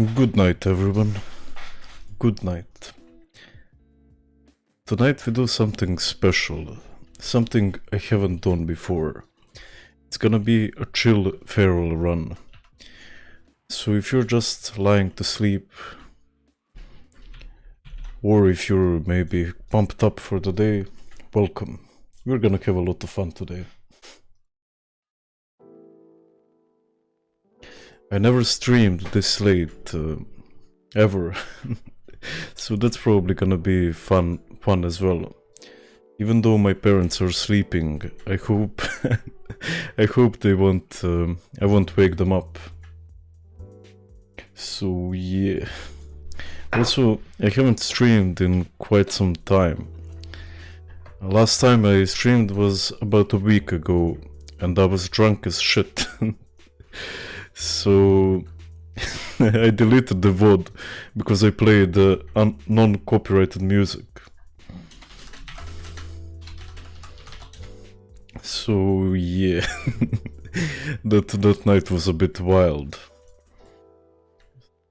Good night, everyone. Good night. Tonight we do something special, something I haven't done before. It's gonna be a chill feral run. So if you're just lying to sleep, or if you're maybe pumped up for the day, welcome. We're gonna have a lot of fun today. I never streamed this late, uh, ever. so that's probably gonna be fun, fun as well. Even though my parents are sleeping, I hope, I hope they won't, um, I won't wake them up. So yeah. Also, I haven't streamed in quite some time. Last time I streamed was about a week ago, and I was drunk as shit. So I deleted the VOD because I played uh, non-copyrighted music. So yeah, that that night was a bit wild.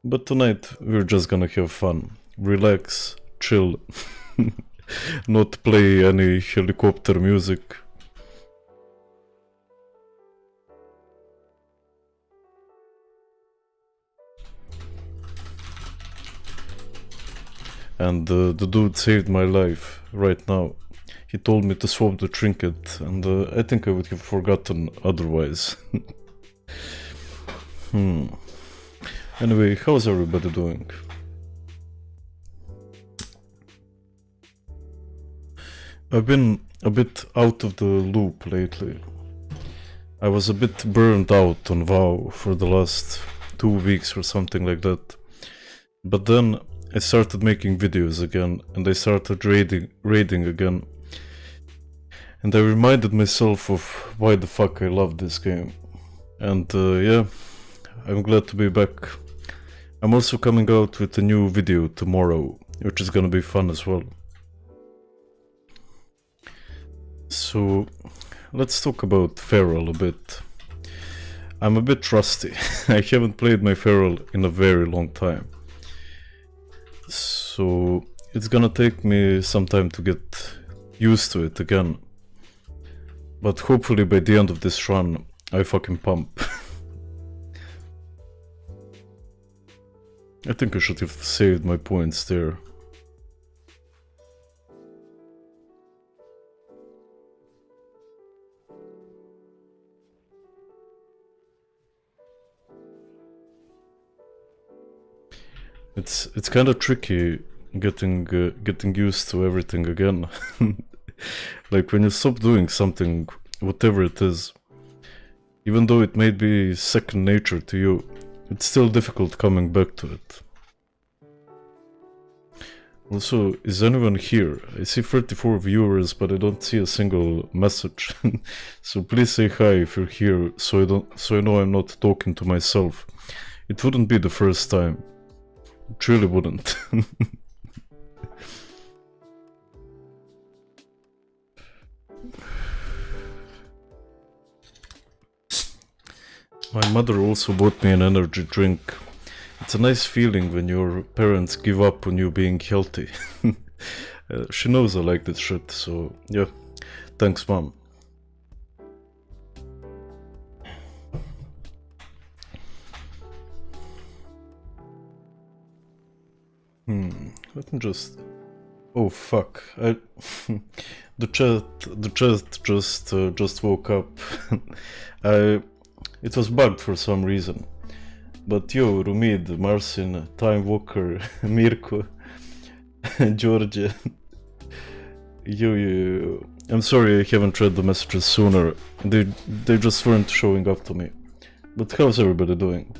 But tonight we're just gonna have fun, relax, chill, not play any helicopter music. And uh, the dude saved my life right now. He told me to swap the trinket, and uh, I think I would have forgotten otherwise. hmm. Anyway, how's everybody doing? I've been a bit out of the loop lately. I was a bit burned out on WoW for the last two weeks or something like that. But then I started making videos again and I started raiding, raiding again. And I reminded myself of why the fuck I love this game. And uh, yeah, I'm glad to be back. I'm also coming out with a new video tomorrow, which is gonna be fun as well. So, let's talk about Feral a bit. I'm a bit rusty. I haven't played my Feral in a very long time. So it's gonna take me some time to get used to it again. But hopefully by the end of this run, I fucking pump. I think I should have saved my points there. It's it's kind of tricky getting uh, getting used to everything again. like when you stop doing something, whatever it is, even though it may be second nature to you, it's still difficult coming back to it. Also, is anyone here? I see 34 viewers, but I don't see a single message. so please say hi if you're here, so I don't, so I know I'm not talking to myself. It wouldn't be the first time. Truly wouldn't. My mother also bought me an energy drink. It's a nice feeling when your parents give up on you being healthy. uh, she knows I like this shit, so yeah. Thanks, mom. Hmm, let me just... Oh fuck, I... the chat, the chat just, uh, just woke up. I... It was bugged for some reason. But yo, Rumid, Marcin, Time Walker, Mirko, Georgia... yo, yo, I'm sorry I haven't read the messages sooner. They, they just weren't showing up to me. But how's everybody doing?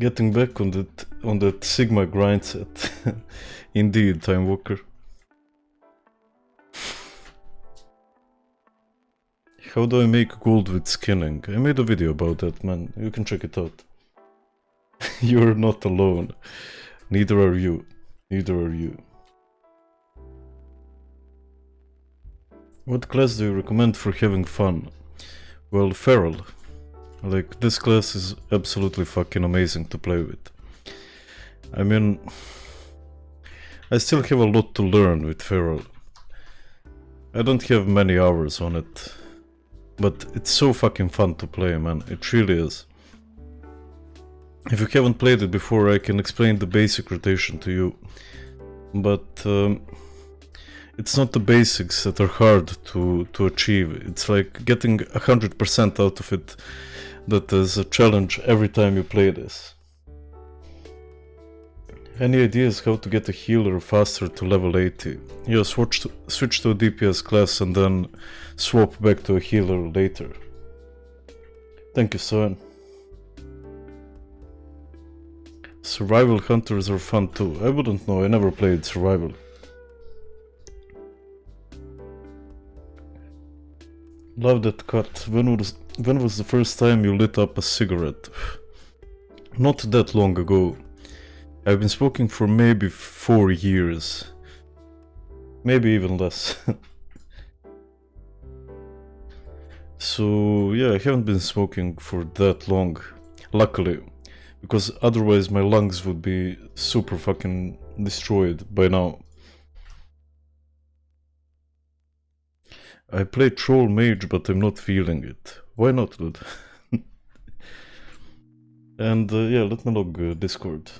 Getting back on that on that Sigma grind set. Indeed, Time Walker. How do I make gold with skinning? I made a video about that, man. You can check it out. You're not alone. Neither are you. Neither are you. What class do you recommend for having fun? Well, Feral. Like this class is absolutely fucking amazing to play with. I mean, I still have a lot to learn with Feral. I don't have many hours on it, but it's so fucking fun to play, man. It really is. If you haven't played it before, I can explain the basic rotation to you. But um, it's not the basics that are hard to, to achieve. It's like getting 100% out of it that is a challenge every time you play this. Any ideas how to get a healer faster to level 80? Yeah, switch to, switch to a DPS class and then swap back to a healer later. Thank you, son. Survival hunters are fun too. I wouldn't know, I never played survival. Love that cut. When was when was the first time you lit up a cigarette? Not that long ago. I've been smoking for maybe four years. Maybe even less. so yeah, I haven't been smoking for that long. Luckily. Because otherwise my lungs would be super fucking destroyed by now. I play Troll Mage, but I'm not feeling it. Why not, dude? and uh, yeah, let me log uh, Discord.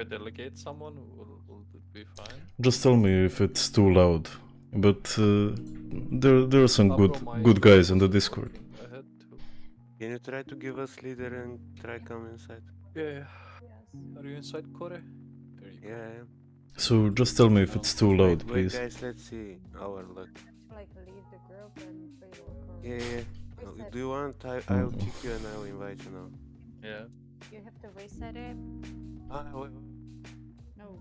If I delegate someone, will, will it be fine? Just tell me if it's too loud. But uh, there, there are some good, good guys in the Discord. I had to. Can you try to give us leader and try come inside? Yeah, yeah. Are you inside, Kore? There you go. Yeah, yeah. So just tell me if it's too loud, wait, wait, please. guys, let's see our luck. like leave the group and play. Yeah, yeah. Reset. Uh, Do you want? I, I'll kick you and I'll invite you now. Yeah. You have to reset it. Wait, No,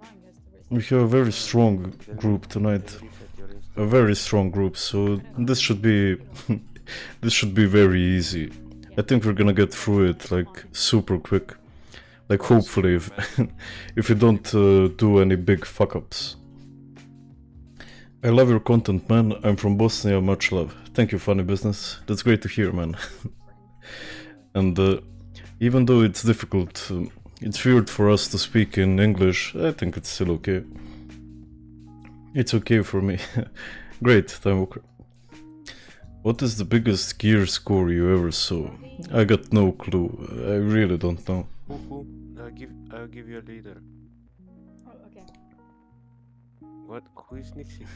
Trang has to reset. We have a very strong group tonight. reset your instance. A very strong group, so this should be this should be very easy. I think we're gonna get through it like super quick. Like hopefully if if we don't uh, do any big fuck ups. I love your content, man. I'm from Bosnia. Much love. Thank you, funny business. That's great to hear, man. and uh, even though it's difficult, um, it's weird for us to speak in English. I think it's still okay. It's okay for me. Great, Time Walker. What is the biggest gear score you ever saw? I got no clue. I really don't know. Who, who? I'll give, I'll give you a leader. Oh, okay. What? Who is Nixie?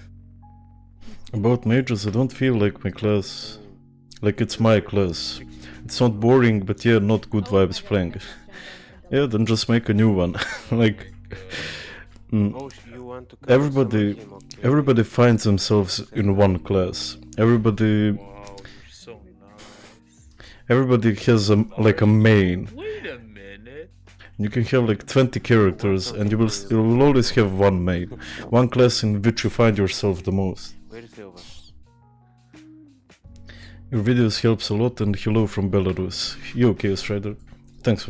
About majors, I don't feel like my class. Like it's my class. It's not boring, but yeah, not good Oh my vibes playing. Yeah, then just make a new one. like, mm, Oh, sh- you want to cover Everybody- him, okay. everybody finds themselves in one class. Everybody, Wow, so nice. everybody has a like a main. Wait a minute. You can have like 20 characters, and you will you will always have one main, one class in which you find yourself the most. Your videos helps a lot, and hello from Belarus. You okay, Strider? Thanks.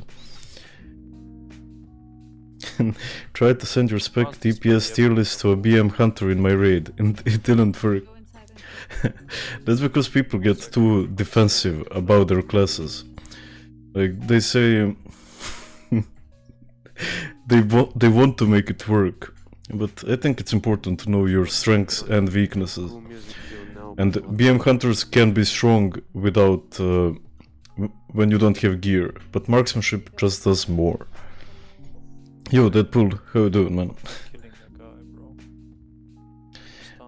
Tried to send your spec DPS tier list to a BM hunter in my raid, and it didn't work. Go inside and That's because people get too defensive about their classes. Like they say, they want they want to make it work, but I think it's important to know your strengths and weaknesses. Cool music you know. And BM hunters can be strong without uh, when you don't have gear, but marksmanship just does more. Yo, Deadpool, how you doing, man? Killing that guy, bro.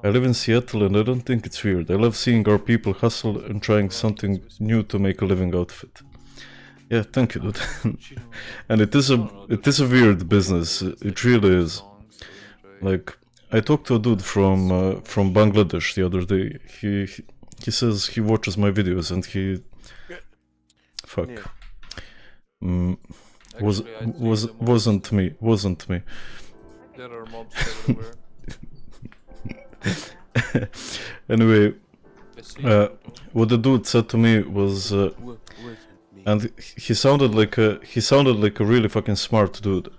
I live in Seattle and I don't think it's weird. I love seeing our people hustle and trying something new to make a living out of it. Yeah, thank you, dude. and it is a it is a weird business. It really is. Like I talked to a dude from uh, from Bangladesh the other day. He, he he says he watches my videos and he fuck mm, was was wasn't me wasn't me. There are mobs everywhere. anyway, uh, what the dude said to me was. Uh, Who- who is me? and he sounded like a he sounded like a really fucking smart dude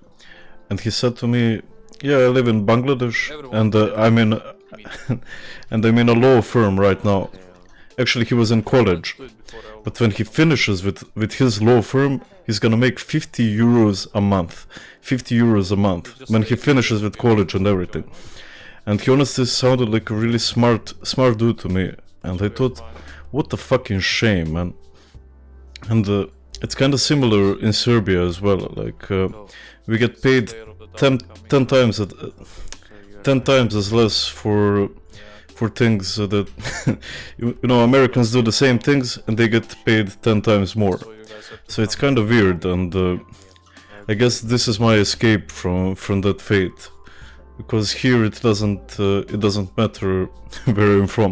and he said to me yeah i live in bangladesh and uh, i'm in and i'm in a law firm right now actually he was in college. But when he finishes with, with his law firm, he's gonna make 50 euros a month. 50 euros a month when he finishes with college and everything. And he honestly sounded like a really smart, smart dude to me. And I thought, what a fucking shame, man. And uh, it's kind of similar in Serbia as well. Like uh, we get paid Layer of the dark 10, 10 times at, you're 10 times as less for. For things uh, that you, you know Americans do the same things and they get paid 10 times more. So you guys have to So it's kind of weird and uh, I guess this is my escape from from that fate because here it doesn't uh, it doesn't matter where I'm from.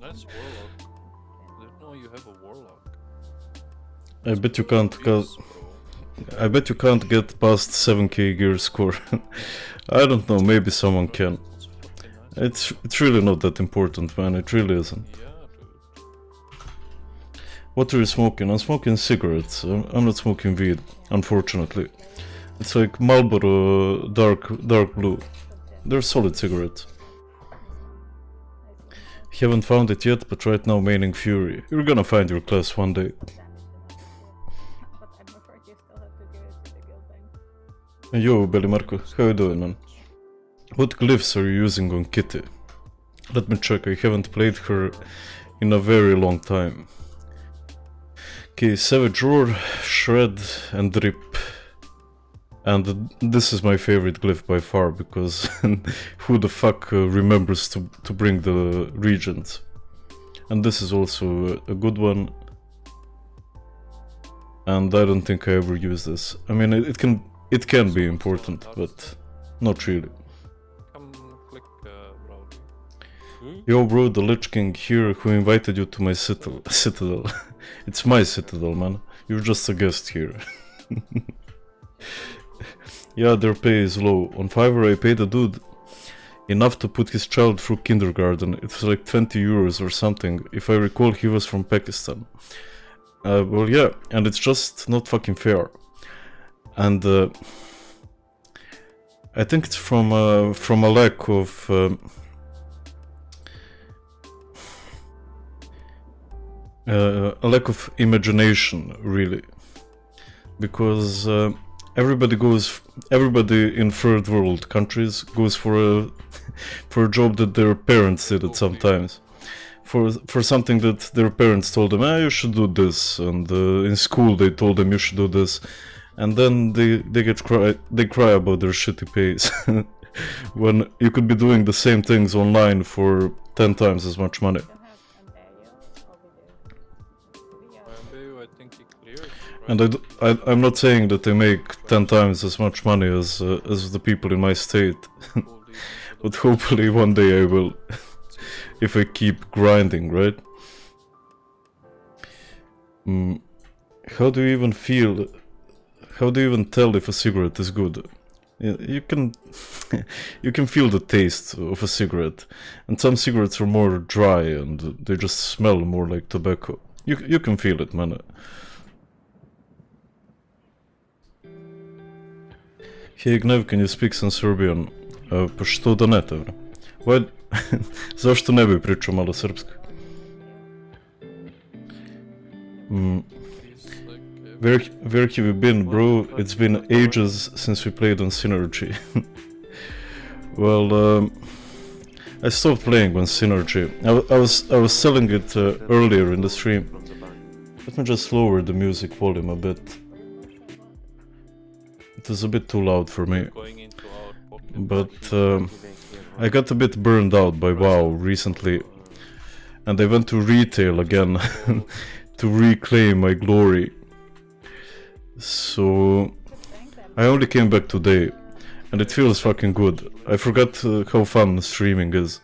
Nice warlock. Know you have a warlock. I bet you can't get. I bet you can't get past 7k gear score. I don't know, maybe someone can. That's fucking nice. It's it's really not that important, man. It really isn't. What are you smoking? I'm smoking cigarettes. I'm, I'm not smoking weed, unfortunately. It's like Marlboro dark dark blue. They're solid cigarettes. Haven't found it yet, but right now maining Fury. You're gonna find your class one day. But you still have to give it to the guild bank. Yo, Belly Marco, how you doing, man? What glyphs are you using on Kitty? Let me check. I haven't played her in a very long time. Okay, Savage Roar, Shred, and Drip. And this is my favorite glyph by far because who the fuck uh, remembers to, to bring the reagents? And this is also a, a good one. And I don't think I ever use this. I mean, it, it can it can be important, but not really. Yo, bro, the Lich King here who invited you to my citadel. citadel. it's my citadel, man. You're just a guest here. yeah, their pay is low. On Fiverr, I paid a dude enough to put his child through kindergarten. It was like 20 euros or something. If I recall, he was from Pakistan. Uh, well, yeah, and it's just not fucking fair. And uh, I think it's from uh, from a lack of. Um, uh, a lack of imagination really. Because uh, everybody goes everybody in third world countries goes for a for a job that their parents did it sometimes for for something that their parents told them ah you should do this and uh, in school they told them you should do this. And then they they get cry they cry about their shitty pays when you could be doing the same things online for 10 times as much money And I, I, am not saying that they make 10 times as much money as uh, as the people in my state, but hopefully one day I will, if I keep grinding, right? Mm, how do you even feel? How do you even tell if a cigarette is good? You can, you can feel the taste of a cigarette, and some cigarettes are more dry and they just smell more like tobacco. You you can feel it, man. Hey Gnev, can you speak some Serbian? Uh, pa što da ne, tevre? Why... Zašto ne bi pričao malo srpski? Mm, where, where have you been, bro? It's been ages since we played on Synergy. well, um, I stopped playing on Synergy. I, I was I was selling it uh, earlier in the stream. Let me just lower the music volume a bit. It was a bit too loud for me. going into our pocket. But um, I got a bit burned out by WoW recently, and I went to retail again to reclaim my glory. So I only came back today, and it feels fucking good. I forgot uh, how fun streaming is.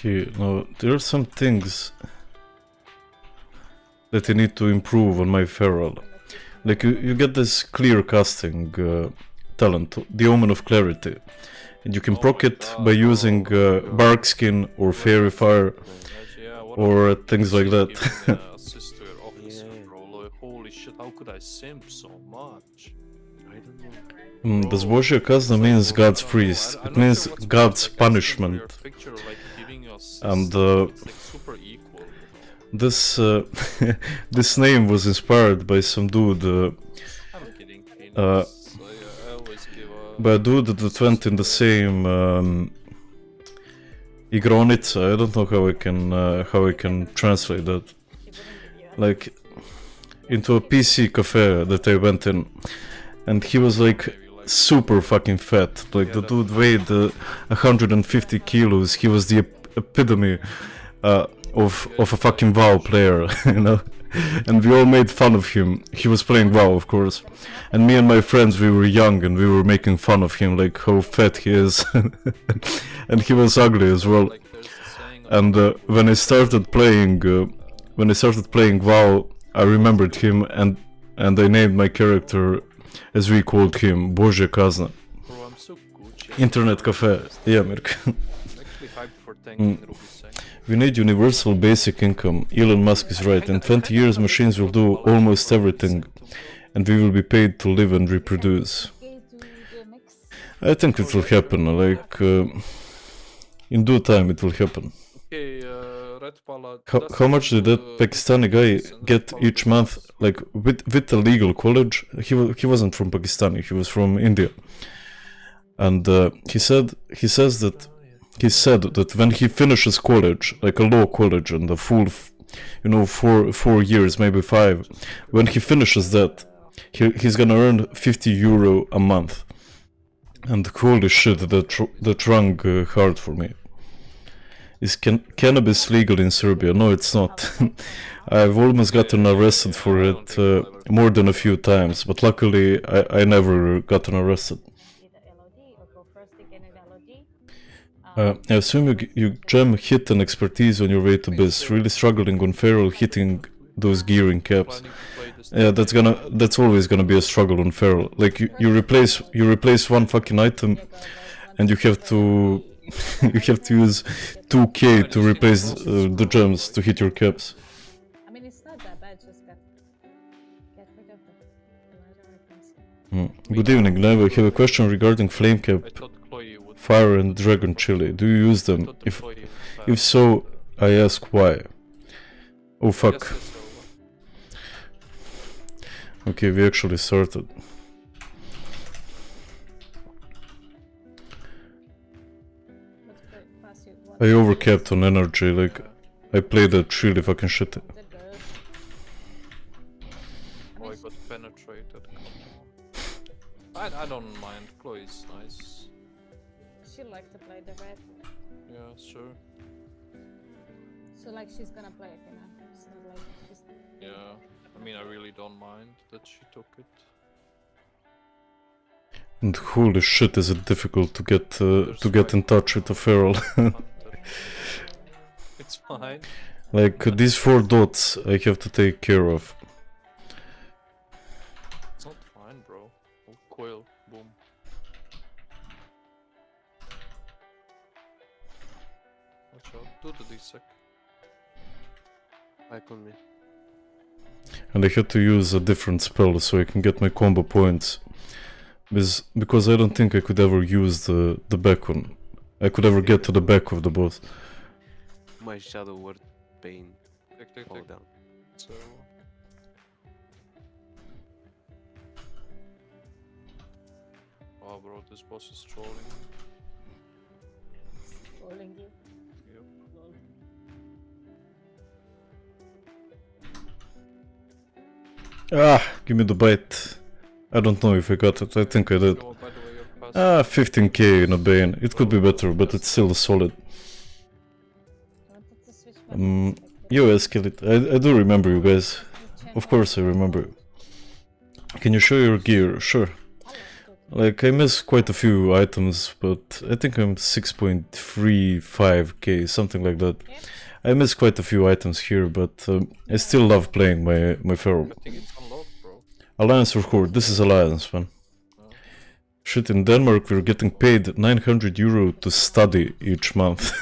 Okay, now there are some things that I need to improve on my feral. Like you, you get this clear casting uh, talent, the Omen of Clarity, and you can Oh proc it by using uh, Barkskin or Faerie Fire or a- things like that. Giving, assist to your officer, Yeah. bro. Like, holy shit, how could I simp so much? I don't. Mm, Bro, Bezbožja kazna means God's I don't know, priest. It means God's better, like, I see from your punishment. And, uh, it's, like, super equal. This uh, this name was inspired by some dude, uh, I'm kidding. Phoenix. Uh, I, I always give a. by a dude that went in the same um, igronica. I don't know how I can uh, how I can translate that. She wouldn't give you a- Like into a PC cafe that I went in, and he was like super fucking fat. Like the dude weighed uh, 150 kilos. He was the epitome uh, of of a fucking WoW player, you know. And we all made fun of him. He was playing WoW, of course. And me and my friends, we were young and we were making fun of him, like how fat he is. and he was ugly as well. like, there's a saying of- And uh, when I started playing, uh, when I started playing WoW, I remembered him and and I named my character as we called him Bože Kazna. Bro, I'm so Gucci. Internet cafe. Yeah, Mirk. Mm. We need universal basic income. Elon Musk is right. In 20 years, machines will do almost everything, and we will be paid to live and reproduce. Okay, to the mix. I think it will happen. Like uh, in due time, it will happen. Uh. How, how much did that Pakistani guy get each month? Like with with a legal college, he he wasn't from Pakistani. He was from India, and uh, he said he says that he said that when he finishes college, like a law college and the full, you know, four four years, maybe five, when he finishes that, he, he's gonna earn 50 euro a month. And holy shit, that that rang uh, hard for me. Is can- cannabis legal in Serbia? No, it's not. I've almost gotten arrested for it uh, more than a few times, but luckily I, I never gotten arrested. Uh, I assume you, you jam hit and expertise on your way to biz. Really struggling on feral hitting those gearing caps. Planning to play this Yeah, that's gonna that's always gonna be a struggle on feral. Like you, you replace you replace one fucking item, and you have to you have to use 2k to replace uh, the gems to hit your caps. I mean, it's not that bad. Just get get rid of the the lighter items. Hmm. Good evening, Nev. I have a question regarding flame cap, I thought Chloe would. Fire, and dragon chili. Do you use them? If Chloe would have- if so, I ask why. Oh fuck. Yes, yes, so- Okay, we actually started. Let's play, pass you one. I overcapped on energy. Like I played that really fucking shit. I Oh, I got penetrated. I, I don't red, Yeah, sure. so like she's gonna play it, you know. It's not like she's. Yeah. I mean, I really don't mind that she took it. And holy shit, is it difficult to get uh, to get in touch with a feral? It's fine. like uh, these four dots, I have to take care of. Watch out. Do the D-sec. Back on me. and I had to use a different spell so I can get my combo points. Because, because I don't think I could ever use the, the back one. I could ever get to the back of the boss. My shadow word pain Take, take, fall take. down. So. Oh, bro, this boss is trolling. Rolling you. Ah, give me the bite. I don't know if I got it. I think I did. Ah, 15k in a Bane. It could be better, but it's still solid. Um, like, You ask it. I, I do remember you guys. Of course I remember. Can you show your gear? Sure. Like, I miss quite a few items, but I think I'm 6.35k, something like that. I miss quite a few items here, but um, I still love playing my, my Feral. Alliance or Horde? This is Alliance, man. Shit, in Denmark we're getting paid 900 euro to study each month.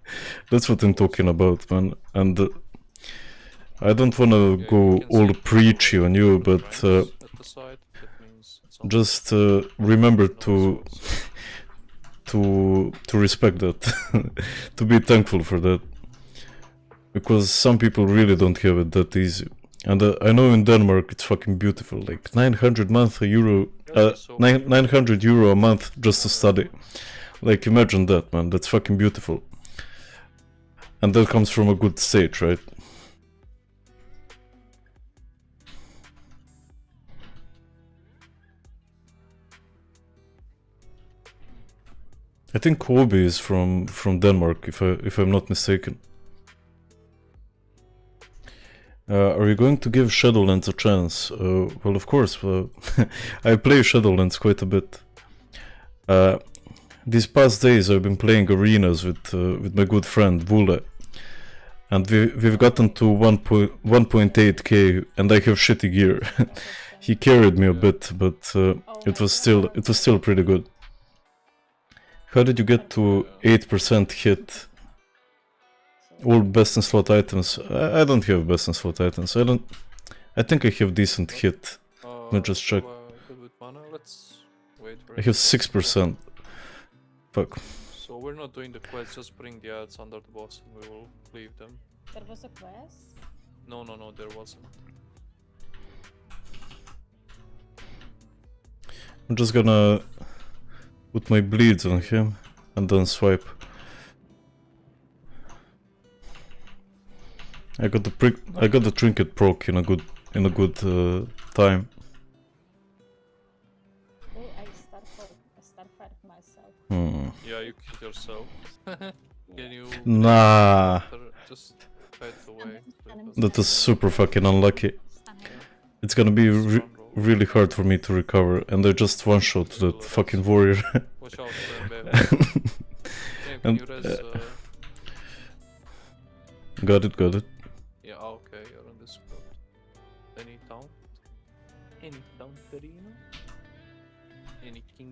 That's what I'm talking about, man. And uh, I don't want to go all preachy on you, but uh, triangles at the side, that means it's on just uh, remember to to to respect that, to be thankful for that, because some people really don't have it that easy. And uh, I know in Denmark it's fucking beautiful, like 900 month a euro, uh, nine, 900 euro a month just to study. Like imagine that, man. That's fucking beautiful. And that comes from a good state, right? I think Kobe is from from Denmark, if I if I'm not mistaken. Uh, are you going to give Shadowlands a chance? Uh, well, of course. Uh, I play Shadowlands quite a bit. Uh, these past days, I've been playing arenas with uh, with my good friend Vule, and we we've gotten to 1.8k, and I have shitty gear. he carried me a bit, but uh, it was still it was still pretty good. How did you get to 8% hit? All best in slot items. I, I don't have best in slot items. I don't. I think I have decent hit. Uh, me just check. uh, good with mana. Let's wait for I have six percent. Fuck. So we're not doing the quest, just bring the ads under the boss and we will leave them. There was a quest. No, no, no, there wasn't. I'm just gonna put my bleeds on him and then swipe. I got the prick. I got the trinket proc in a good in a good uh, time. Oh, I starfired, I starfired myself. Hmm. Yeah, you killed yourself. Can you Nah, after just fade away? so it I'm doesn't- that was super fucking unlucky. It's gonna be re really hard for me to recover, and I just one shot that fucking warrior. Watch out, Bam Bam. Can And, you res, uh, uh, got it, got it.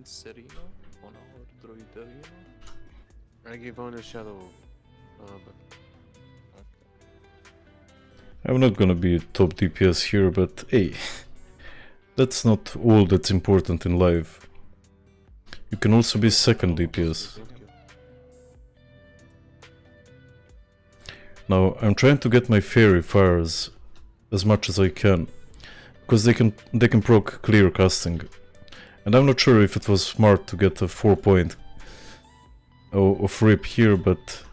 Any king sereno on our druid arena? I give on a shadow. Uh, but I'm not gonna be a top DPS here, but hey, that's not all that's important in life. You can also be second DPS. Now I'm trying to get my faerie fires as much as I can, because they can they can proc clear casting, and I'm not sure if it was smart to get a four point o- of rip here, but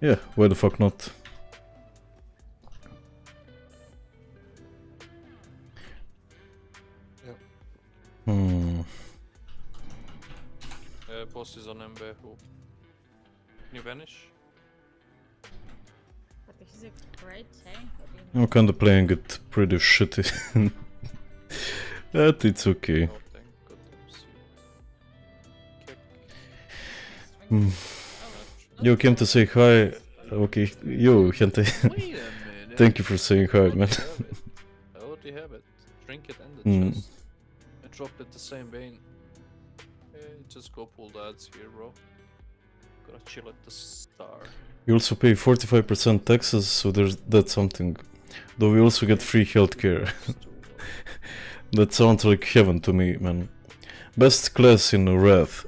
yeah, why the fuck not? Hmm. Uh, boss is on MB who? Can you vanish? But he's a great tank. What do you I'm kinda playing it pretty shitty. but it's okay. You came to say hi. Okay, yo, gente. Wait a minute. Thank you for saying hi, man. already have it. I already have it. Drink it and the Hmm. chest. I dropped it the same vein. Just go pull the ads here, bro. Gotta chill at the star. You also pay 45% taxes, so there's that's something. Though we also get free healthcare. That sounds like heaven to me, man. Best class in Wrath.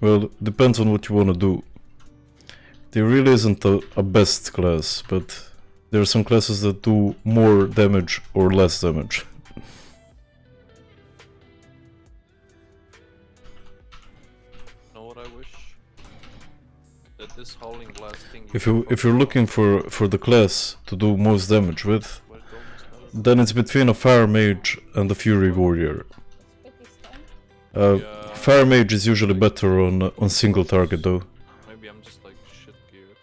Well, depends on what you wanna do. There really isn't a, a best class, but there are some classes that do more damage or less damage. know what I wish? That this howling blast thing. If you if you're looking for for the class to do most damage with, Where it almost has- then it's between a fire mage and a fury warrior. It's pretty stunned. Uh, Fire mage is usually better on on single target though. Maybe I'm just like shit geared.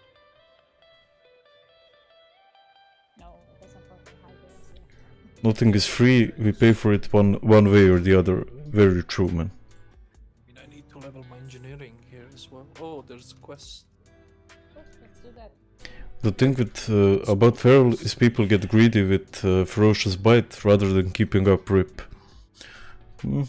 No, it doesn't work on high games yet. Nothing is free. We pay for it one one way or the other. Very true, man. I mean, I need to level my engineering here as well. Oh, there's a quest. Let's do that. The thing with uh, about feral is people get greedy with uh, ferocious bite rather than keeping up rip. Hmm,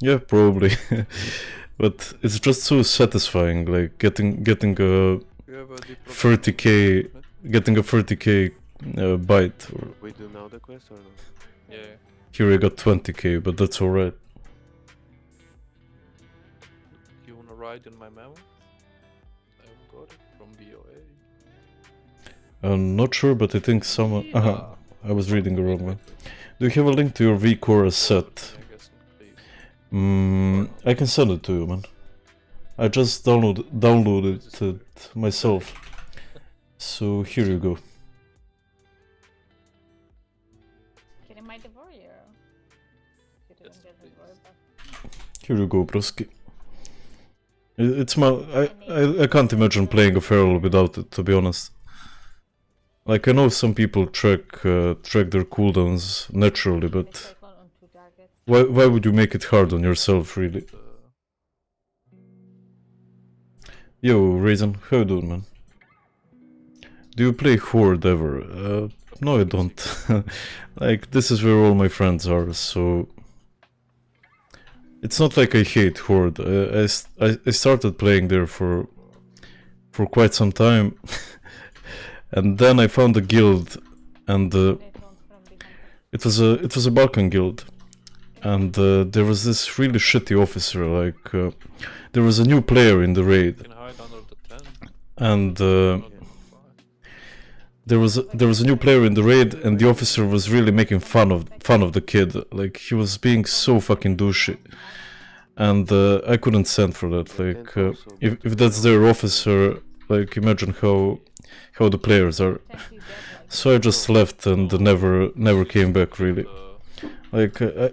yeah, probably. but it's just so satisfying, like getting getting a You have a diplomatic 30k getting a 30k uh, bite. Or We do now the quest or no? Yeah. here I got 20k, but that's alright. You wanna ride in my mammoth? I've got it from BOA. I'm not sure, but I think someone. Yeah. Uh I was reading the wrong one. Do you have a link to your V Chorus set? Mm, I can send it to you, man. I just download downloaded it myself. So here you go. Getting my devour You didn't get please. devour, but Here you go, broski. It's my. I, I, I can't imagine playing a feral without it, to be honest. Like I know some people track uh, track their cooldowns naturally, but cycle on two targets. Why why would you make it hard on yourself, really? Uh, Yo, Raisin, how you doing, man? Do you play Horde ever? Uh, no, I don't. like, this is where all my friends are, so... It's not like I hate Horde. I I started playing there for for quite some time. and then I found a guild, and uh, it was a it was a Balkan guild, and uh, there was this really shitty officer. Like uh, there was a new player in the raid, you can hide under the tent. and uh, there was a, there was a new player in the raid, and the officer was really making fun of fun of the kid. Like he was being so fucking douchey, and uh, I couldn't stand for that. Like uh, if if that's their officer, like imagine how how the players are. Tend to get like So I just left and never never came back. Really, Uh, like I, nice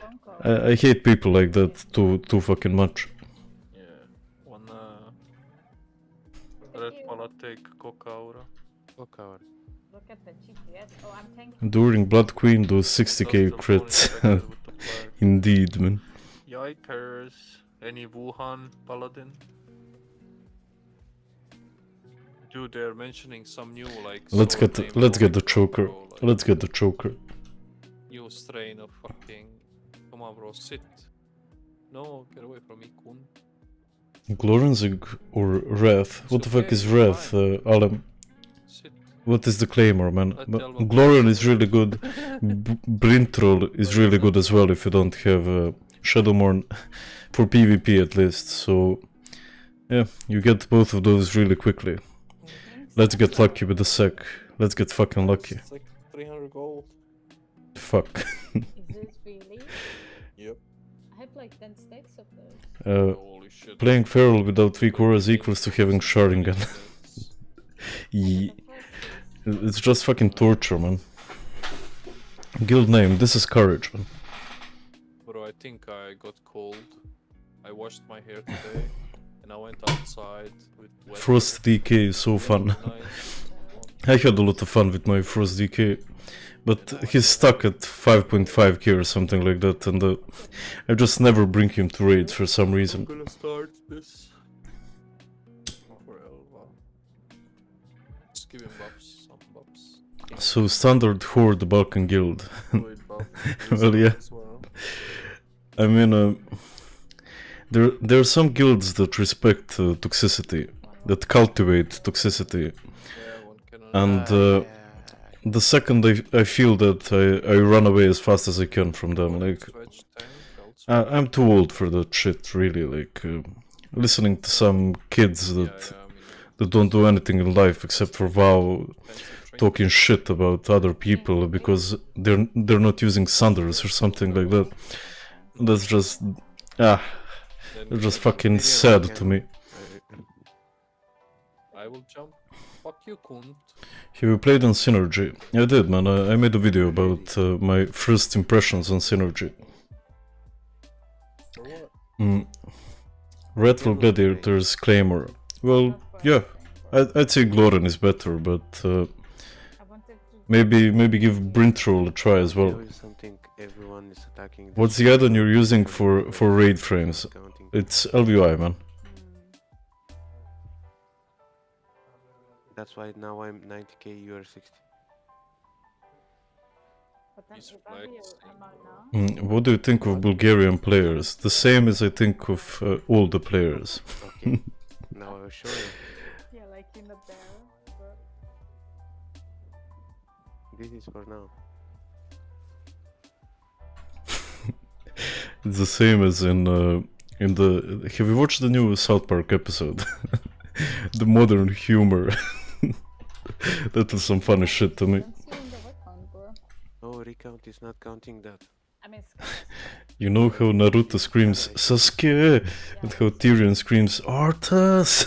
phone call. I, I hate people like that too too fucking much. yeah. One uh, red at you. palatek cocaura. Fuck our. Look at the GPS. Oh, I'm tanking. During Blood Queen, those 60k crits. Indeed, man. Yikers. Any Wuhan paladin? Dude, they're mentioning some new like. Let's get the, let's get the choker. like, Let's get the choker. New strain of fucking. Come on, bro, sit. No, get away from me, kun. Or Wrath? What the fuck is Wrath, uh, Alem? Sit. What is the claimer, man? I But tell Glorian is really good. B- is really good as well if you don't have uh, Shadowmourne for PvP at least. So, yeah, you get both of those really quickly. Let's get lucky with the sec. Let's get fucking lucky. It's like 300 gold. Fuck. Is this really? Yep. I have like 10 stacks of those. Uh, Holy shit. playing Feral without three cores equals to having Sharingan. That's- Ye- The first is It's just fucking torture, man. Guild name, this is courage, man. Bro, I think I got cold. I washed my hair today, and I went outside with wet Frost DK is so fun. I had a lot of fun with my Frost DK, but he's stuck at 5.5k or something like that, and uh, I just never bring him to raids for some I'm reason. gonna start this. Just give him buffs, some buffs. So, standard Horde Balkan Guild. Well, yeah. I mean, uh, there, there are some guilds that respect uh, toxicity, that cultivate toxicity, Yeah, one can and uh, the second I, I feel that I, I run away as fast as I can from them. Like, I, I'm too old for that shit, really. Like, uh, listening to some kids that, yeah, I mean, that don't do anything in life except for WoW, talking shit about other people because they're they're not using Sanders or something like that. That's just ah, it's just fucking sad to me. I will jump. Fuck you, cunt. Have you played on Synergy? I did, man. I, I made a video about uh, my first impressions on Synergy. For what? Mm. Redfall Gladiators Claymore. Well, yeah, I'd, I'd say Glorin is better, but uh, I wanted to maybe maybe give Bryntroll a try as well. There is something everyone is attacking. What's the add-on you're using for for raid frames? It's LVI, man. That's why now I'm 90k, you are 60. But then He's if I be flexing, a amount bro. now, Mm, what do you think of Bulgarian players? The same as I think of uh, all the players. Okay. now I will show you. yeah, like in the bear. But This is for now. It's the same as in uh, in the. Have you watched the new South Park episode? the modern humor. that was some funny shit to me. Don't see in the word count, bro. No, oh, recount is not counting that. I mean, You know how Naruto screams Sasuke and how Tirion screams Arthas.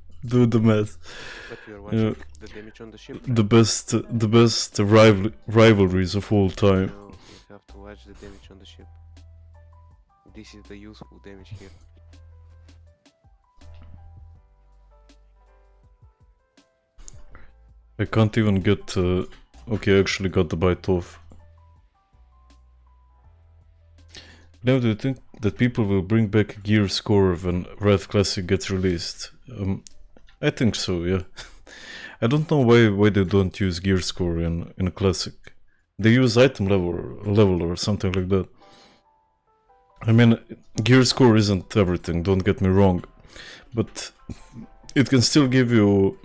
Do the math. But we Yeah. the damage on the ship. The best, the best rival rivalries of all time. No, you have to watch the damage on the ship. This is the useful damage here. I can't even get. Uh, okay, I actually got the bite off. Now, do you think that people will bring back Gear Score when Wrath Classic gets released? Um, I think so. Yeah. I don't know why why they don't use Gear Score in in Classic. They use item level level or something like that. I mean, Gear Score isn't everything. Don't get me wrong, but it can still give you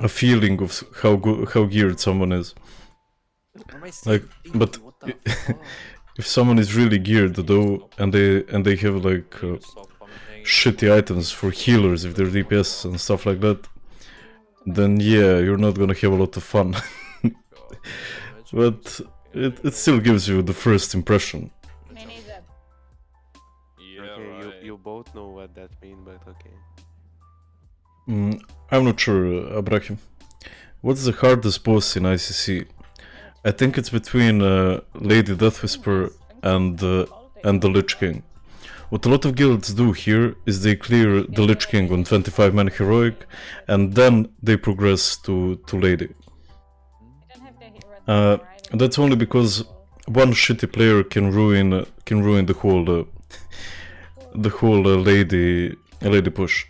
a feeling of how good how geared someone is. Am I still like, but thinking? What the i- fuck? If someone is really geared though, and they and they have like uh, you stop commenting? shitty items for healers if they're DPS and stuff like that, then yeah, you're not gonna have a lot of fun. But it, it still gives you the first impression. of me neither. Yeah, okay, right. you, you both know what that means, but okay. Mm, I'm not sure, uh, Abraham. What's the hardest boss in ICC? I think it's between uh, Lady Deathwhisper and uh, and the Lich King. What a lot of guilds do here is they clear the Lich King on 25 man heroic, and then they progress to to Lady. Uh, that's only because one shitty player can ruin can ruin the whole uh, the whole uh, Lady Lady push,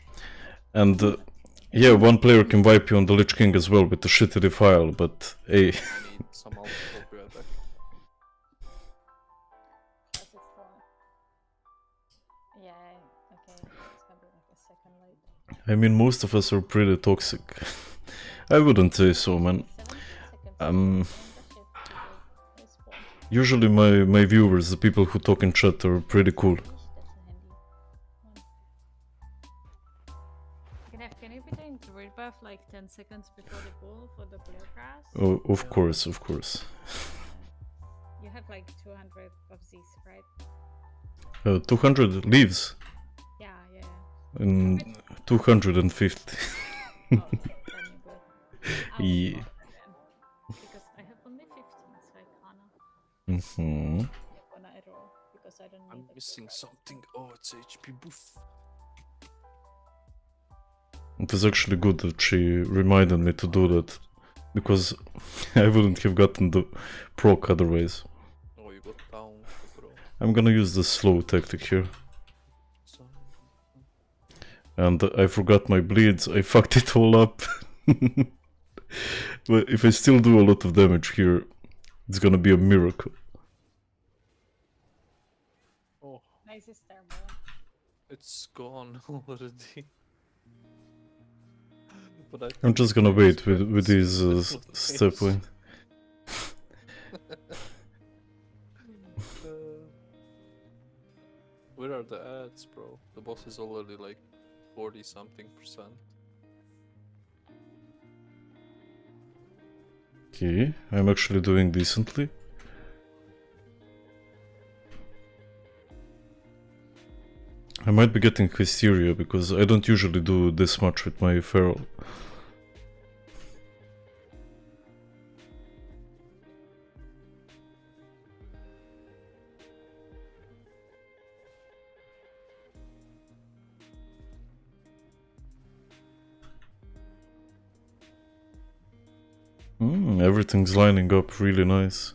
and yeah, one player can wipe you on the Lich King as well with the shitty defile. But hey, I need some help. Hope you are back. Plus it's for- Yeah, okay. It's gonna be like a second late. I mean most of us are pretty toxic. I wouldn't say so, man. Um, in the ship to the respawn. Usually my my viewers, the people who talk in chat, are pretty cool. 10 seconds before the bull for the blue grass? Oh, of course, of course. You have like 200 of these, right? Uh, 200 leaves Yeah, yeah. and 250. Oh, then you're good. I will Yeah. go for Because I have only 15, so I can't hmm gonna at all. Because I don't need I'm missing something. Oh, it's HP boof. It was actually good that she reminded me to do that because I wouldn't have gotten the proc otherwise. Oh, you got down, bro. I'm gonna use the slow tactic here. And I forgot my bleeds, I fucked it all up. but if I still do a lot of damage here, it's gonna be a miracle. oh, Nice is there, it's gone already. But I I'm just gonna wait with, with these uh, is s- the step point. Uh, where are the ads, bro? The boss is already like 40 something percent. Okay, I'm actually doing decently. I might be getting hysteria because I don't usually do this much with my feral. Mm, everything's lining up really nice.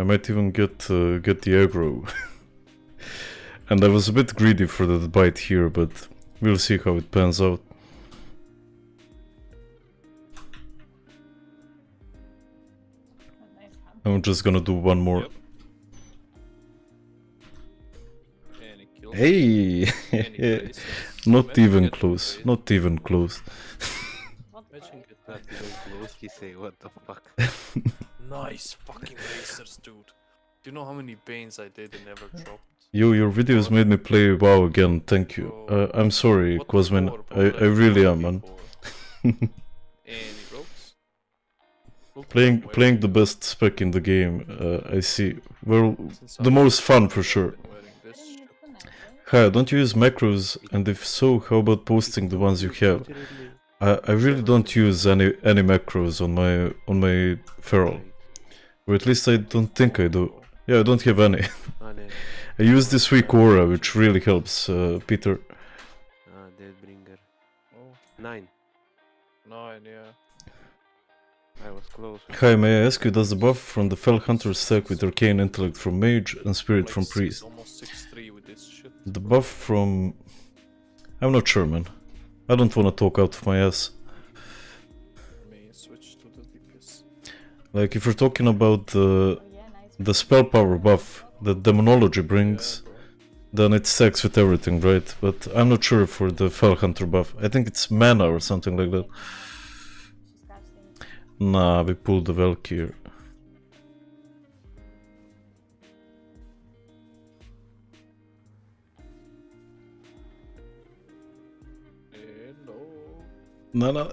I might even get uh, get the aggro. and I was a bit greedy for that bite here, but we'll see how it pans out. A nice hunt. I'm just gonna do one more. Yep. And he killed Hey! And he places. Not even close. Not even close. Imagine the? getting Not even close, he say, what the fuck? Nice fucking racers, dude. Do you know how many banes I did and never dropped? Yo, your videos made me play WoW again. Thank you. Uh, I'm sorry, What Quasmin. I. I really am, man. Any ropes? Playing playing the best spec in the game. Uh, I see. Well, the most fun for sure. been wearing this I don't shit. use the knife, Hi, don't you use macros? And if so, how about posting the ones you have? I, I really don't use any any macros on my on my feral, right. Or at least I don't think I do. Yeah, I don't have any. Ah. I use this WeakAura, which really helps, uh, Peter. Ah, Deathbringer. Oh, Nine. nine, yeah. I was close. Hi, may I ask you, does the buff from the Felhunter stack with Arcane Intellect from Mage and Spirit Like from Priest? Six three with this shit. The buff from... I'm not sure, man. I don't wanna talk out of my ass. Like, if you're talking about the, the spell power buff that Demonology brings, then it stacks with everything, right? But I'm not sure for the Felhunter buff. I think it's mana or something like that. Nah, we pulled the Valkyr. No, no.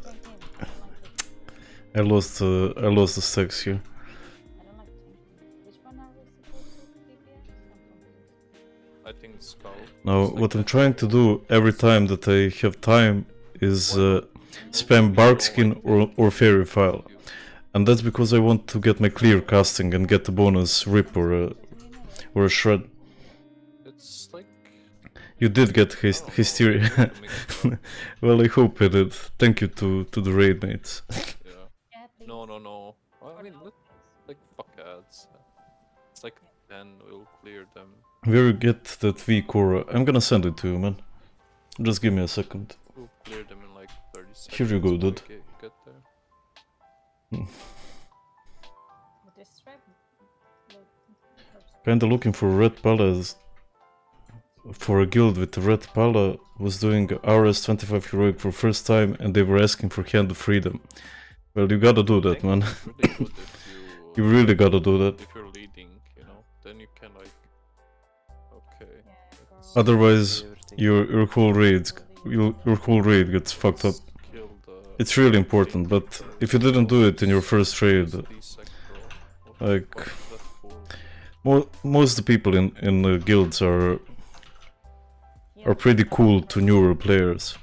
I lost, uh, I lost the stacks here. I don't like changing. Which one are we supposed to DPS? I'm confused. I think it's skull. Now, what I'm trying to do every time that I have time is uh, spam Barkskin or, or Faerie Fire. And that's because I want to get my Clearcasting and get the bonus Rip or a, You know what? or a Shred. It's like. You did get his- oh, Hysteria. to mix it up. well, I hope I did. Thank you to, to the raid mates. Yeah. Yeah. No, no, no. I mean, no, let, like fuck ads. It's like then we'll clear them. Where you get that WeakAura? I'm gonna send it to you, man. Just give me a second. We'll clear them in like 30 seconds. Here you go, dude. Get, get there. With this strap? Look, oops. Kinda looking for red palace. For a guild with ret pala was doing RS 25 heroic for first time and they were asking for hand of freedom. Well, you gotta do that, man. really You you, really gotta do that. if you're leading, you know, then you can like. Okay. Yeah, let's go- Otherwise, your your cool raid, your, your whole raid gets fucked up. Uh, it's really important, but if you didn't do it in your first raid, D-sec, bro. What the like- fuck is that for? mo- most of the people in in the guilds are are pretty cool to newer players.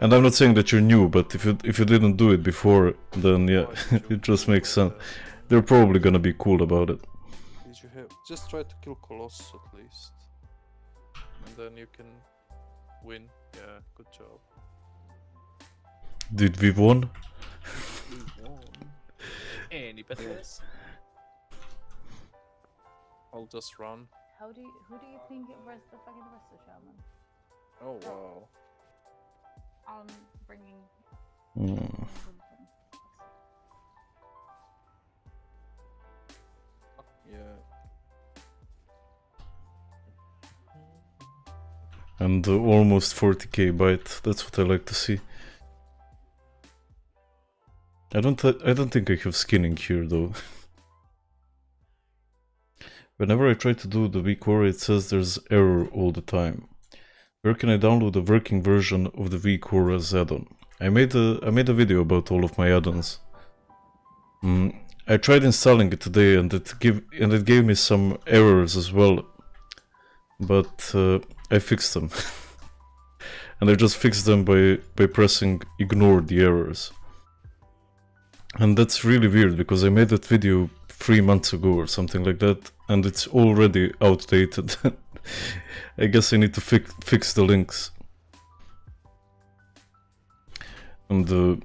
And I'm not saying that you're new, but if you if you didn't do it before, then yeah, Why did you it just makes sense. They're probably gonna be cool about it. Did you have just try to kill Colossus at least, and then you can win. Yeah, good job. Did we won? Any betters? I'll just run. How do you, who do you think was the fucking Wester shaman? Oh wow. I'm bringing. Mm. Yeah. And uh, almost 40k bite. That's what I like to see. I don't. I don't think I have skinning here though. Whenever I try to do the WeakAura, it says there's error all the time. Where can I download the working version of the WeakAuras add-on? I made a I made a video about all of my add-ons. Mm, I tried installing it today, and it give and it gave me some errors as well. But uh, I fixed them. and I just fixed them by, by pressing ignore the errors. And that's really weird because I made that video three months ago or something like that and it's already outdated. I guess I need to fix fix the links. And uh,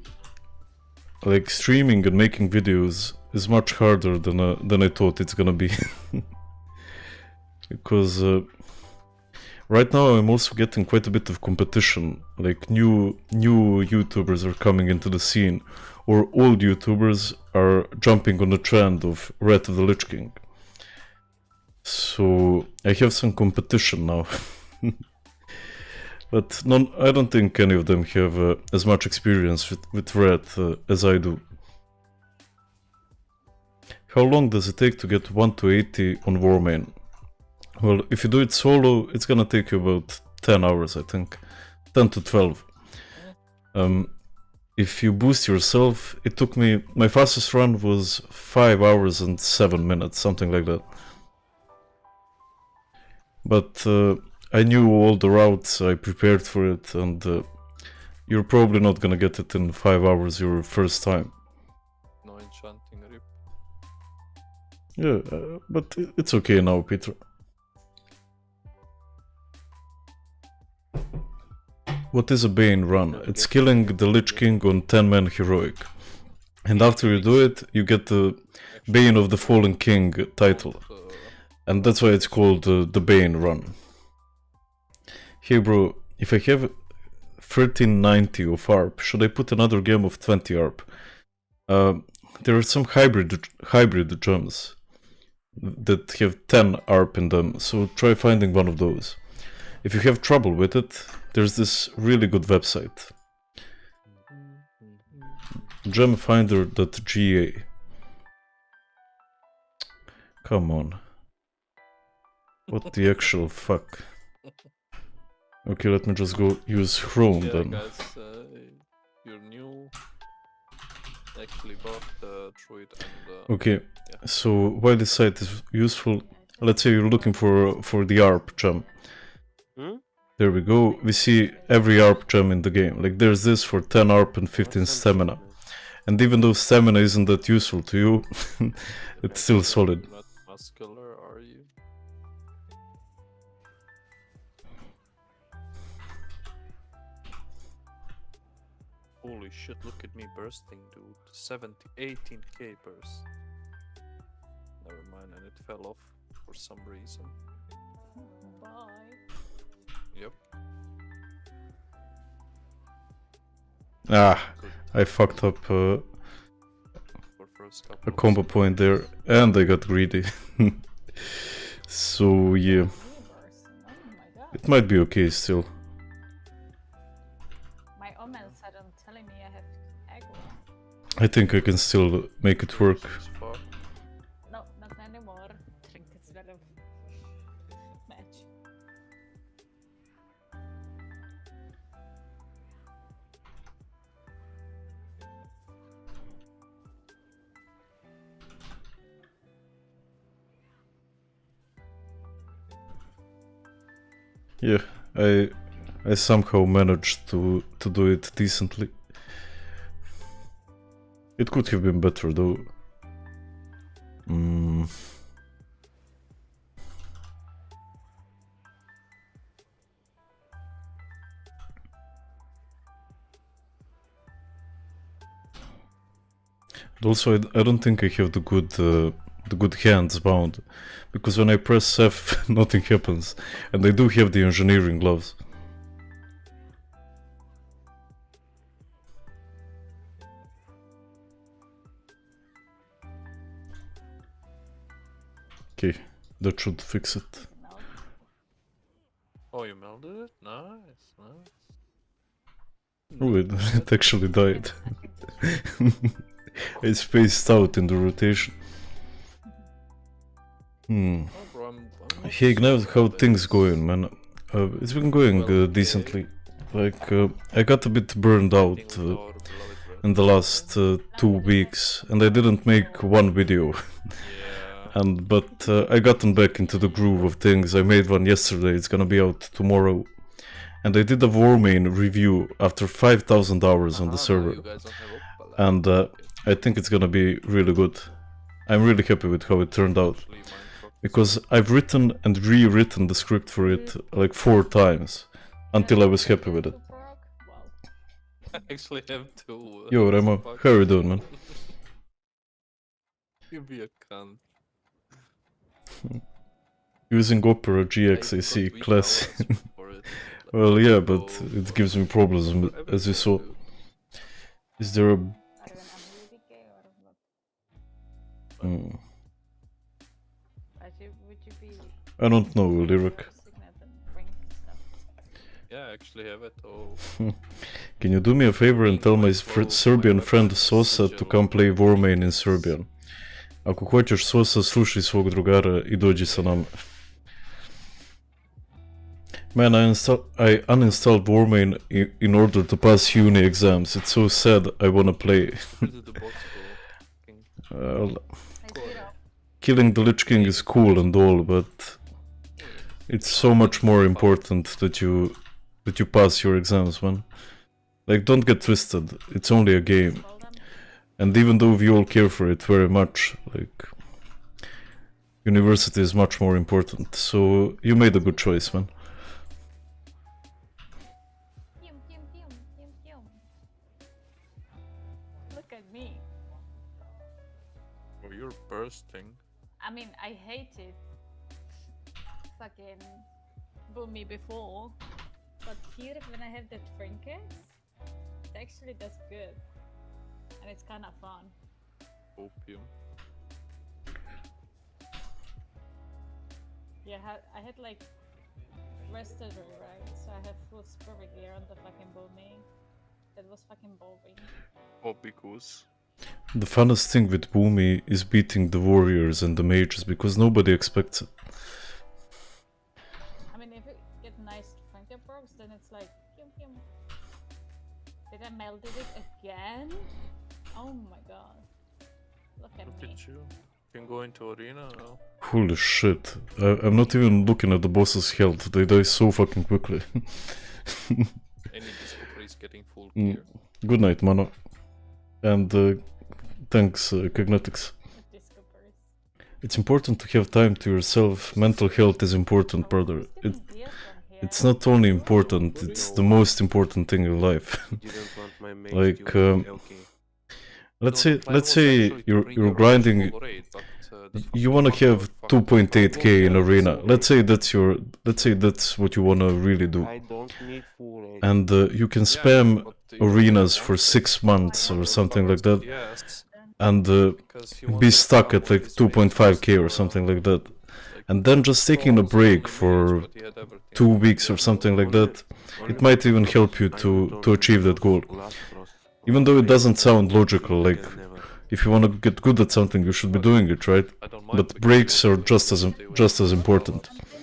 like streaming and making videos is much harder than uh, than I thought it's gonna be. because uh, right now I'm also getting quite a bit of competition. Like new new YouTubers are coming into the scene, or old YouTubers are jumping on the trend of Wrath of the Lich King. So I have some competition now. But none, I don't think any of them have uh, as much experience with, with Wrath uh, as I do. How long does it take to get 1 to 80 on Warmane? Well, if you do it solo, it's gonna take you about 10 hours, I think. 10 to 12. Um, if you boost yourself, it took me, my fastest run was 5 hours and 7 minutes, something like that. But uh, I knew all the routes, I prepared for it, and uh, you're probably not gonna get it in 5 hours your first time. No enchanting rip. Yeah, uh, but it's okay now, Peter. What is a Bane run? It's killing the Lich King on 10 man heroic. And after you do it, you get the Bane of the Fallen King title. And that's why it's called uh, the Bane run. Hey bro, if I have 1390 of ARP, should I put another game of 20 ARP? Uh, there are some hybrid hybrid gems that have 10 ARP in them, so try finding one of those. If you have trouble with it, there's this really good website, gemfinder.ga. Come on. What the actual fuck? Okay, let me just go use Chrome yeah, then. guys, uh, you're new. Actually bought the druid and uh, Okay, so while this site is useful? Let's say you're looking for for the ARP gem. Hmm? There we go. We see every ARP gem in the game. Like there's this for 10 ARP and 15 stamina. And even though stamina isn't that useful to you, it's still solid. not shit, look at me bursting, dude. 70, 18k burst. Never mind, and it fell off for some reason. Bye. Yep. Ah, Good I fucked up uh, for first a combo seconds. point there and I got greedy. so yeah, Universe. Oh my god. it might be okay still. I think I can still make it work. No, not anymore. Bit match. Yeah, I I somehow managed to to do it decently. It could have been better though. Mm. Also, I, I don't think I have the good uh, the good hands bound, because when I press F, nothing happens, and I do have the engineering gloves. Okay, that should fix it. Oh, you melded it? Nice, nice. Oh, it, it actually died. I spaced out in the rotation. Hmm. Oh, bro, I'm, I'm not Hey, Gnev, how things going, man? Uh, it's been going uh, decently. Like, uh, I got a bit burned out uh, our beloved red. in the last uh, two weeks, and I didn't make one video. And but uh, I gotten back into the groove of things. I made one yesterday. It's gonna be out tomorrow, and I did a Warmane review after 5,000 hours on the server, don't have Opala. and uh, I think it's gonna be really good. I'm really happy with how it turned out Actually, Minecraft is because I've written and rewritten the script for it like four times until I was happy with it. Too broke? Wow. I actually have to. uh, Yo, Remo, how are you doing, man? You be a cunt. Using Opera Hey, GX, I see, class. hours for it. Like, well, yeah, but it gives me problems, as you you saw. Is there a Are you an ability gay or what? Hmm. Would you, would you be I don't know, lyric. signet and ring and stuff? Yeah, I actually have it. Oh, Can you do me a favor and tell my fr- Serbian friend Sosa to come play Warmane in Serbian? Ako hoćeš slušaj svog drugara i dođi sa nama. Man, I, install- I uninstalled Warmane i- in order to pass uni exams. It's so sad I wanna play. where did the bots go? Fucking- Well, killing the Lich King is cool and all, but it's so much more important that you that you pass your exams, man. Like, don't get twisted. It's only a game. Well done. And even though we all care for it very much, like university is much more important. So you made a good choice, man. Look at me. Oh, you're bursting. I mean, I hated fucking Boomy before, but here when I have the trinkets, it actually does good, and it's kind of fun. Opium. Yeah, ha- I had like restorer, right? So I have full spirit gear on the fucking Boomy. That was fucking boring. Oh, because. The funnest thing with Boomy is beating the warriors and the mages because nobody expects it. I mean, if you get nice trinket perks, then it's like, pew, pew. Did I melted it again? Oh my god. Look at Look me. at you. Can go into arena now. Holy shit. I- I'm not even looking at the boss's health. They die so fucking quickly. Any discover is getting full Mm. Good night, Mano. And uh, thanks, uh, Cognetics. It's important to have time to yourself. Mental health is important, brother. It, getting beer from here? it's not only important, it's the most important thing in life. Didn't want my mate Like, um, okay. Let's say, let's say you're you're grinding. full raid, but, uh, the You wanna have 2.8k in arena. Let's say that's your. Let's say that's what you wanna really do, I don't need full rate. and uh, you can spam arenas for six months or something like that, and uh, be stuck at like 2.5k or something like that, and then just taking a break for mage, but he had everything. two weeks or something like that. It might even help you to to achieve that goal. Glass Frost. Even though it doesn't sound logical, like if you want to get good at something, you should be doing it, right? I don't mind But because breaks are just as stay im- away just as important. lava. Something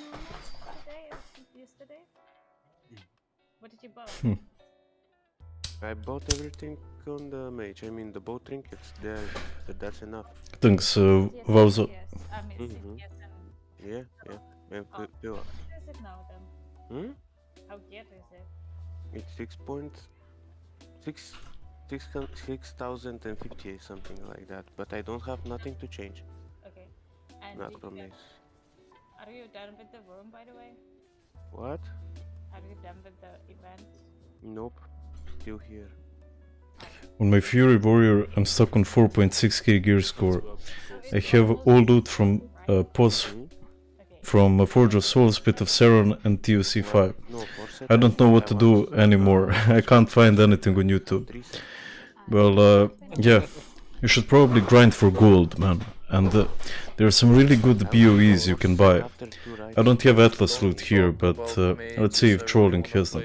today or yesterday? What did you buy? Hmm. I bought everything on the mage. I mean, the bow trinkets there. But that's enough. Thanks, uh, Yes, Wowza. yes. I mean, Mhm. yes, and Yeah, yeah. And Oh. pi- what is it now then? Hmm? How good is it? It's six point six six hun- six thousand and fifty something like that. But I don't have nothing to change. Okay. And Not did from this. are you done with the room, by the way? What? Are you done with the event? Nope. Still here. On my Fury Warrior, I'm stuck on 4.6k gear score. I have all loot from right? uh, POS, Hmm? From uh, Forge of Souls, Pit of Saron, and TOC5. No, for set I don't know what to do anymore. I can't find anything on YouTube. Well, uh, yeah, you should probably grind for gold, man. And uh, there are some really good BOEs you can buy. I don't have AtlasLoot here, but uh, let's see if trolling has them.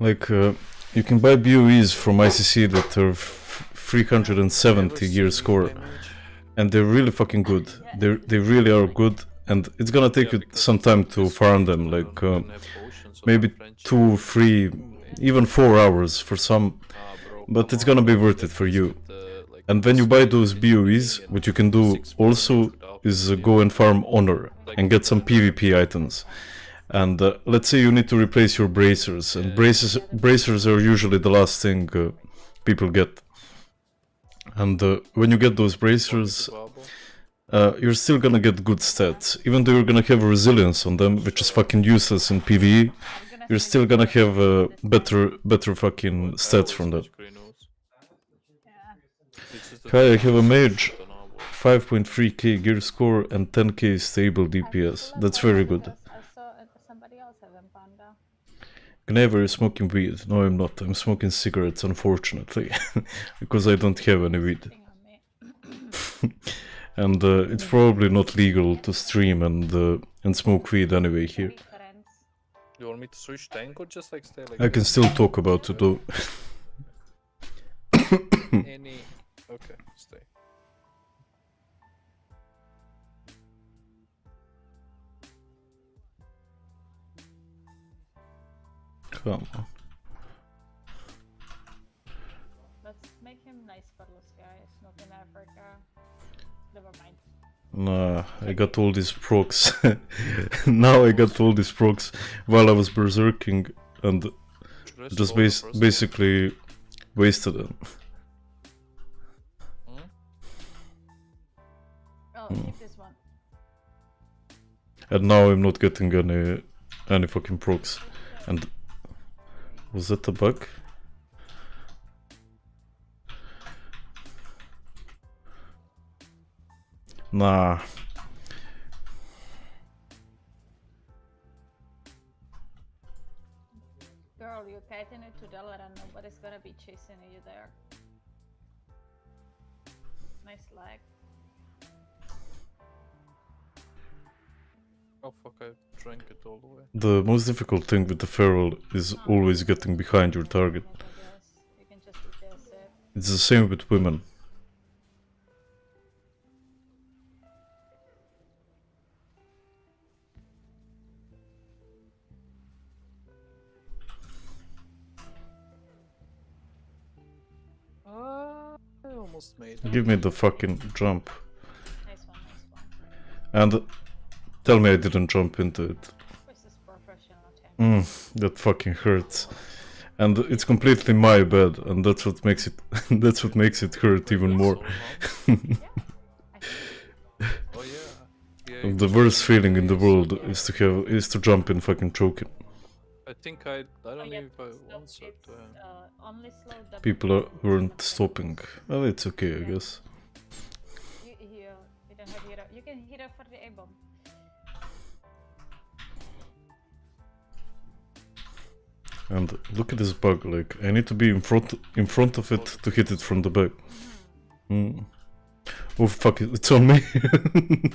Like, uh, you can buy BOEs from ICC that are f- 370 Never gear score, and they're really fucking good. They they really are good, and it's gonna take you some time to farm them, like uh, maybe two, three, even four hours for some. Ah, but it's gonna be worth it for you. with the, like, And when you buy those BOEs, what you can do also is go and farm honor and get some PvP items. And uh, let's say you need to replace your bracers, and braces bracers are usually the last thing uh, people get. And uh, when you get those bracers, uh, you're still gonna get good stats, even though you're gonna have resilience on them, which is fucking useless in PvE. I'm gonna You're still gonna have uh, better, better fucking stats from that. watch Grey Nose. Yeah. It's just the Hi, I have a mage. I don't know about- 5.3k gear score and 10k stable DPS. That's very good. I saw uh, somebody else having panda. Gnever is smoking weed. No, I'm not. I'm smoking cigarettes, unfortunately, because I don't have any weed. Thing on me. And uh, it's probably not legal to stream and uh, and smoke weed anyway here. You want me to switch tank or just like stay like I can still talk about it though. any? Okay, stay. Come on. Nah, I got all these procs. now I got all these procs while I was berserking and just bas- basically wasted them. one? Hmm? Oh, keep this one. And now I'm not getting any any fucking procs. And was that a bug? Nah. Girl, you kiting it to dollar and nobody's gonna be chasing you there. Nice lag. Oh fuck! I drank it all the way. The most difficult thing with the feral is always getting behind your target. I. You can just guess it. It's the same with women. Almost made it. Give me the fucking jump. Nice one, nice one. And tell me I didn't jump into it. This is professional tank. Mm, that fucking hurts. And it's completely my bad, and that's what makes it that's what makes it hurt even more. So, huh? I think oh yeah. Yeah. the worst feeling in the world is to have is to jump in fucking choking. I think I. I Oh, don't yeah, know if I stop, once or it's, twice. uh, only slow double People are, weren't stopping. Well, it's okay, I guess. You, you, you don't have hero. You can hero for the A bomb. And look at this bug. Like I need to be in front in front of it to hit it from the back. Mm. Oh fuck! it- It's on me.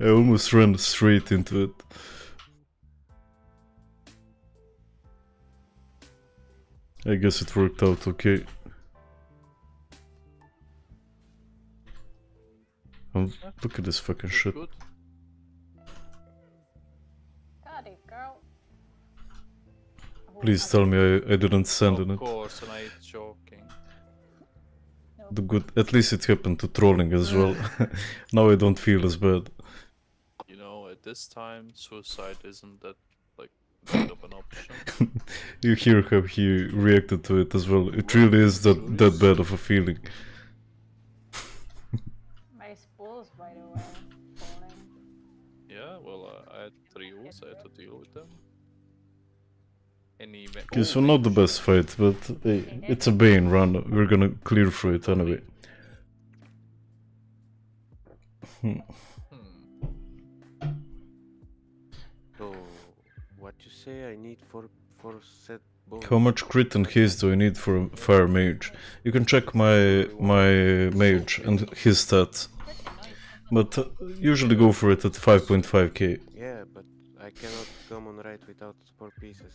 I almost ran straight into it. I guess it worked out okay. Um, look at this fucking shit. Got it, girl. Please tell me I, I didn't send in Of it. course, and I ain't joking. The good, at least it happened to trolling as well. now I don't feel as bad. You know, at this time, suicide isn't that You hear how he reacted to it as well. It really is that that bad of a feeling. My spools, by the way, falling. Yeah, well, uh, I had three use, I had to deal with them. Any Okay, oh, so not the best fight, but hey, it's a Bane run. We're gonna clear through it anyway. Hmm. Say I need for for set bonus? How much crit and haste do I need for a fire mage? You can check my my mage and his stats, but uh, usually go for it at 5.5k. Yeah, but I cannot come on right without four pieces.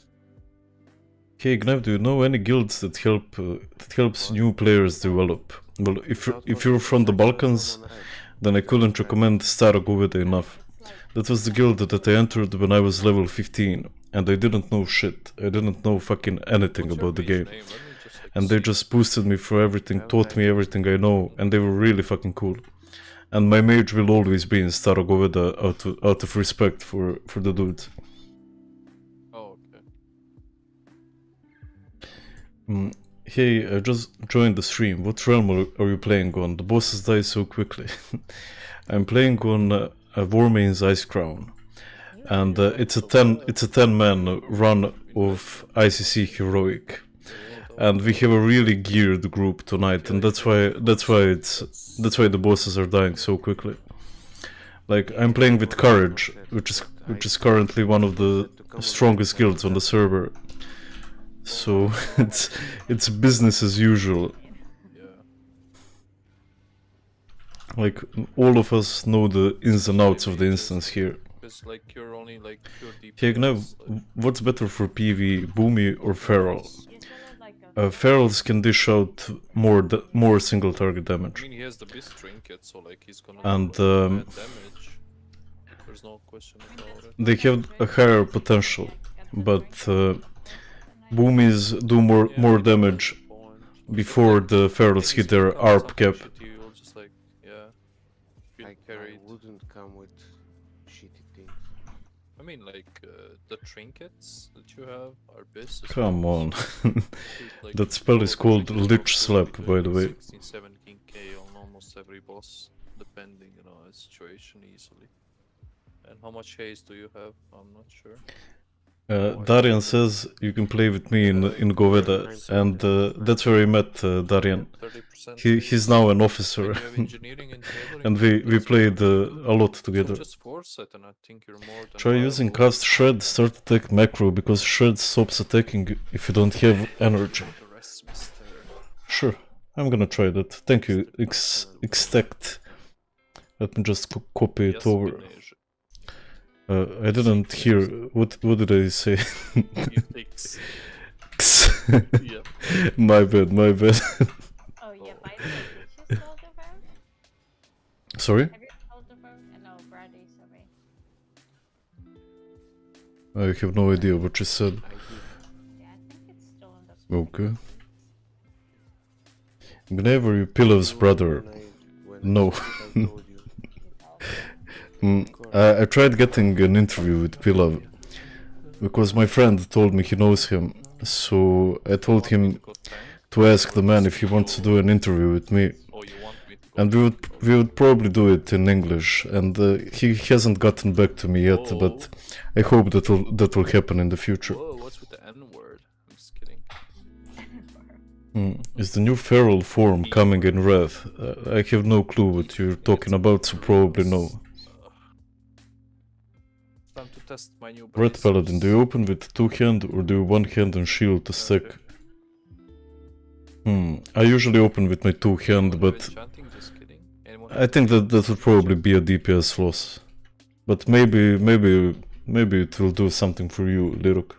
Hey Gnev, do you know any guilds that help uh, that helps new players develop? Well, if you're, if you're from the Balkans, come on right. then I couldn't recommend Starogovida enough. That was the guild that I entered when I was level 15, and I didn't know shit. I didn't know fucking anything what's about the game. name? Let me just, like, And they just boosted me for everything, taught me everything I know, and they were really fucking cool. And my mage will always be in Starogovida out of, out of respect for, for the dude. Oh, okay. Mm, hey, I just joined the stream. What realm are, are you playing on? The bosses die so quickly. I'm playing on uh, Warmane's Icecrown, and uh, it's a ten it's a ten man run of ICC heroic, and we have a really geared group tonight, and that's why that's why it's that's why the bosses are dying so quickly. Like I'm playing with Courage, which is which is currently one of the strongest guilds on the server. So it's it's business as usual. Like all of us know the ins and outs of the instance here. Because like you're only like pure DPS. Hey, Gnev, like, what's better for PV, Boomy or Feral? You still have like a Uh, Ferals can dish out more more single target I damage. mean, he has the beast trinket, so like he's gonna And, um, damage. There's no question about it. They have a higher potential, but uh, Boomies do more Yeah, more damage before the Ferals hit their if you come with ARP something cap. I mean, like uh, the trinkets that you have are best. Come on. like, That spell is called Lich Slap, by the way. 16, 17k on almost every boss, depending, you know, on the situation easily. And how much haste do you have? I'm not sure. Uh, Darian says you can play with me in in Goveda, and uh, that's where I met uh, Darian. He he's now an officer, you have engineering and we we played uh, a lot together. just force it, and I think you're more than Try using cast shred, start attack macro because shred stops attacking if you don't have energy. The rest, mister. Sure, I'm gonna try that. Thank you, X Extact. Let me just co- copy it over. Ganesh. Uh, I didn't hear what what did I say? You fix. Yeah. my bad, my bad. Oh yeah, by the way, did you spell the verb? Sorry, Have you spelled the verb? No, Brady, sorry. I have no idea what you said. I did. Yeah, I think it's still in the Okay. Whenever you Pilov's You brother. when I- when I No. Mm, I, I tried getting an interview with Pilov because my friend told me he knows him. So I told him to ask the man if he wants to do an interview with me. You want me to go And we would we would probably do it in English. And uh, he hasn't gotten back to me yet, but I hope that will that will happen in the future. Whoa, what's with the N word? I'm just kidding. Mm. Is the new feral form coming in Wrath? Uh, I have no clue what you're talking about, so probably no. Test my new Ret Paladin, do you open with two hand or do you one hand and shield to stack? Hmm. I usually open with my two hand, but enchanting? Just kidding. Anyone I think that that would probably be a DPS loss. But maybe, maybe, maybe it will do something for you, Liruk.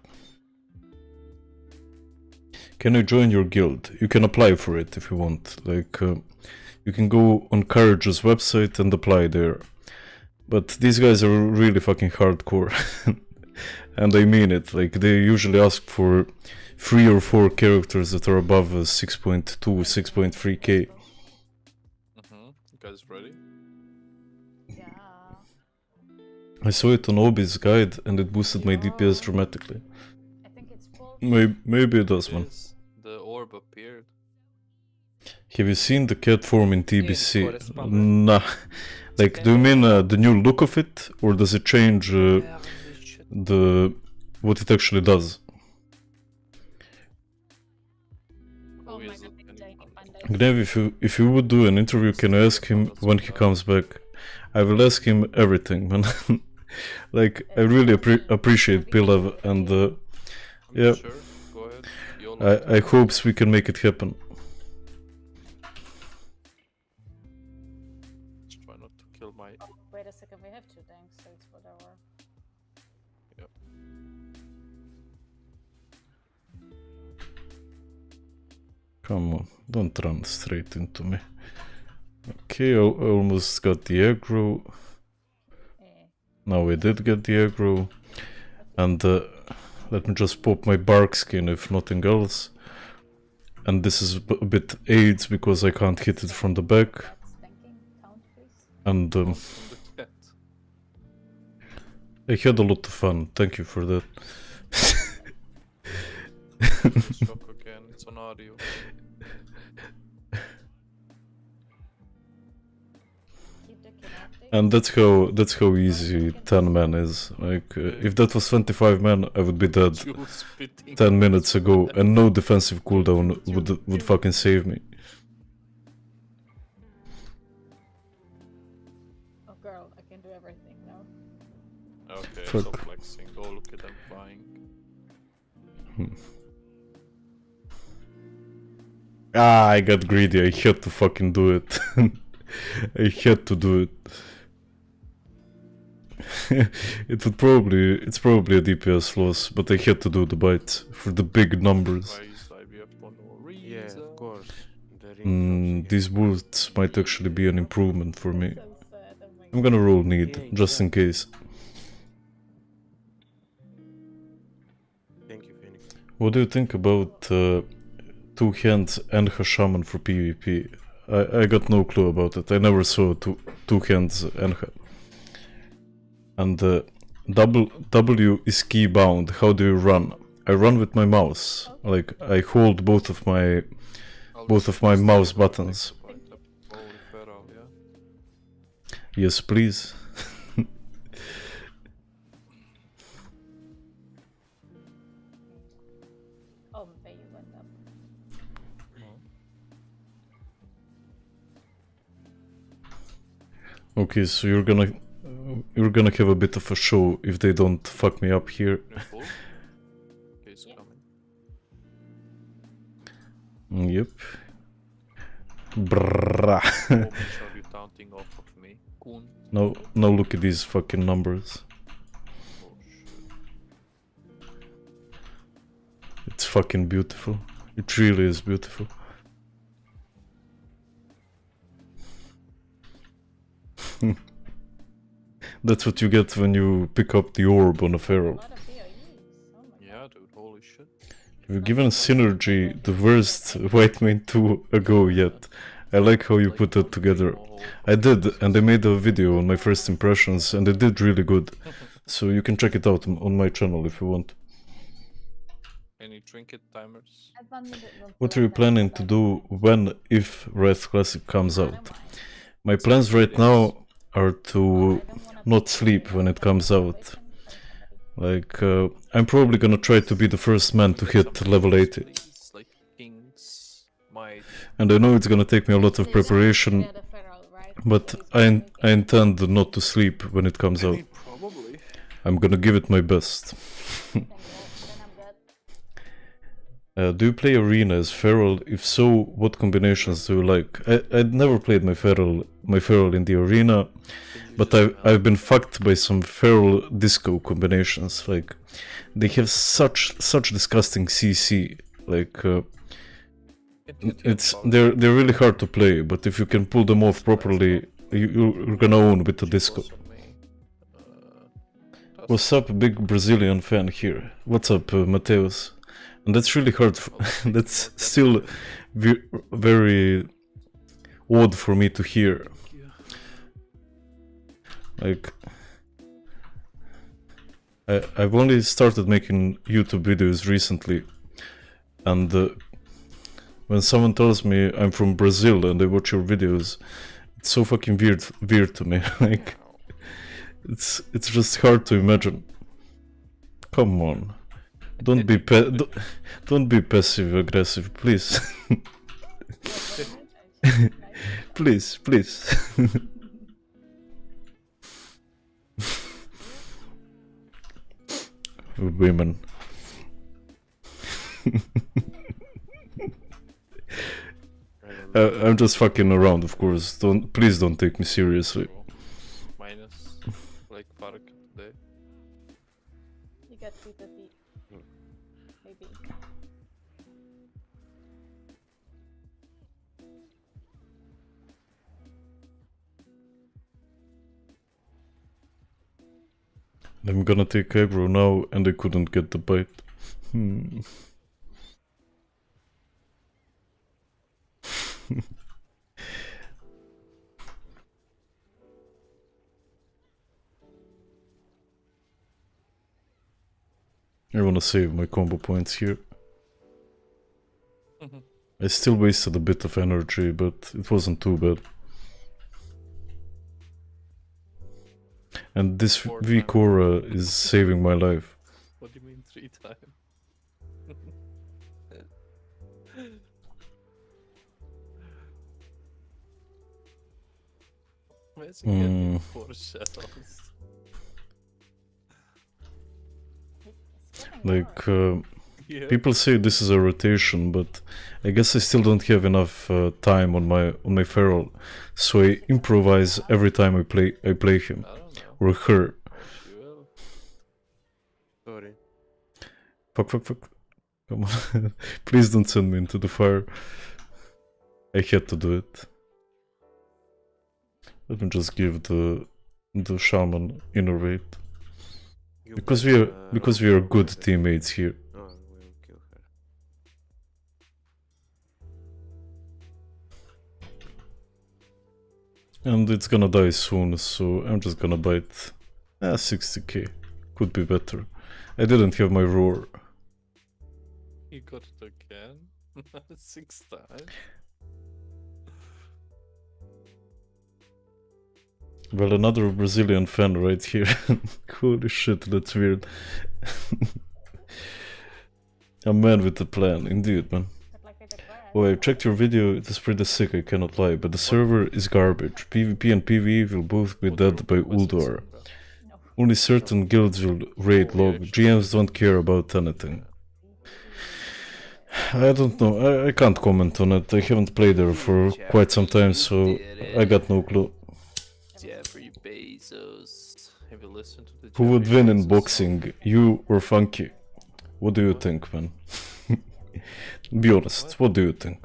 Can you join your guild? You can apply for it if you want. Like, uh, you can go on Courage's website and apply there. But these guys are really fucking hardcore. and I mean it. Like, they usually ask for three or four characters that are above uh, 6.2, 6.3k. Mm-hmm. You guys ready? Yeah. I saw it on Obi's guide and it boosted my DPS dramatically. I think it's. Maybe, maybe it does, man. The orb appeared. Have you seen the cat form in TBC? correspondent. Nah. Like, do you mean uh, the new look of it, or does it change uh, the what it actually does? Oh Who my is god, it? I'm Any dying fun? of Bandai. Gnev, if you if you would do an interview, can I ask him when he comes back? I will ask him everything, man. like, I really appre- appreciate Pilav, and uh, Yeah. Sure. Go ahead. YOLO. I I hopes we can make it happen. Come on, don't run straight into me. Okay, I almost got the aggro. Now we did get the aggro. And uh, let me just pop my Barkskin if nothing else. And this is a bit aids because I can't hit it from the back. And um. I had a lot of fun. Thank you for that. And that's how that's how easy 10 man is. Like uh, if that was 25 men, I would be dead 10 minutes ago, and no defensive cooldown would would fucking save me. Oh girl, I can do everything now. Okay, Fuck. stop flexing. Oh, look at them flying. Ah, I got greedy. I had to fucking do it. I had to do it. it would probably it's probably a DPS loss, but I had to do the bite for the big numbers. Raised IBF for no Yeah, of course. Mm, these boots might actually be an improvement for me. So sad, my I'm gonna roll need just in case. Thank you, Phoenix. What do you think about uh, two hands and her Shaman for PvP? I, I got no clue about it. I never saw two two hands Enha. And uh, double W is key bound. How do you run? I run with my mouse. Like I hold both of my both of my mouse buttons. yes, please. Okay, so you're gonna you're gonna have a bit of a show if they don't fuck me up here. You're full? Case Yeah. coming. Mm, yep. Now now look at these fucking numbers. Oh. It's fucking beautiful. It really is beautiful. That's what you get when you pick up the orb on a A feral. lot of POEs. Oh my Yeah, dude, holy shit. You've given Synergy the worst White Main 2 ago yet. I like how you put that together. I did, and I made a video on my first impressions, and it did really good. So you can check it out on- on my channel if you want. Any trinket timers? I found it won't What are you planning to do when, if Wrath Classic comes out? My plans right now are I to not sleep when it comes out. Like, uh, I'm probably gonna try to be the first man to hit level 80. please, Like kings, might. And I know it's gonna take me a lot of preparation, yeah, the feral, right? but I, I intend not to sleep when it comes out. I'm gonna give it my best. Uh, do you play Arena as Feral? If so, what combinations do you like? I, I'd never played my Feral, my Feral in the Arena, but I've, I've been fucked by some Feral disco combinations. Like, they have such such disgusting CC. Like, uh, it's they're they're really hard to play, but if you can pull them off properly, you, you're gonna own with the disco. What's up, big Brazilian fan here? What's up, uh, Mateus? And that's really hard. that's still ve- very odd for me to hear. Like, I, I've only started making YouTube videos recently, and uh, when someone tells me I'm from Brazil and I watch your videos, it's so fucking weird, weird to me. like, it's it's just hard to imagine. Come on, don't be don't, don't be passive aggressive, please, please, please. Women. I. Uh, I'm just fucking around, of course. Don't please don't take me seriously. I'm gonna take aggro now, and I couldn't get the bite. Hmm. I wanna save my combo points here. I still wasted a bit of energy, but it wasn't too bad. And this Four V. Cora is saving my life. What do you mean three times? Where's he getting Hmm. four shells? Like, uh, Yeah. people say this is a rotation, but I guess I still don't have enough uh, time on my on my feral, so I improvise every time I play I play him I don't her. Sorry. Fuck, fuck, fuck. Come on. Please don't send me into the fire. I had to do it. Let me just give the the shaman innervate. Because we are because we are good teammates here. And it's gonna die soon, so I'm just gonna bite. Ah, 60k. Could be better. I didn't have my roar. You got it again? Six times? Well, another Brazilian fan right here. Holy shit, that's weird. a man with a plan, indeed, man. But like with the quest, Oh, I checked your video, it is pretty sick, I cannot lie, but the server is garbage. PvP and PvE will both be dead by Ulduar. Only certain guilds will raid log. GMs don't care about anything. I don't know, I, I can't comment on it. I haven't played there for quite some time, so I got no clue. Jeffrey Bezos. Have you listened to the Who would win in boxing, you or Funky? What do you think, man? Be honest, what do you think?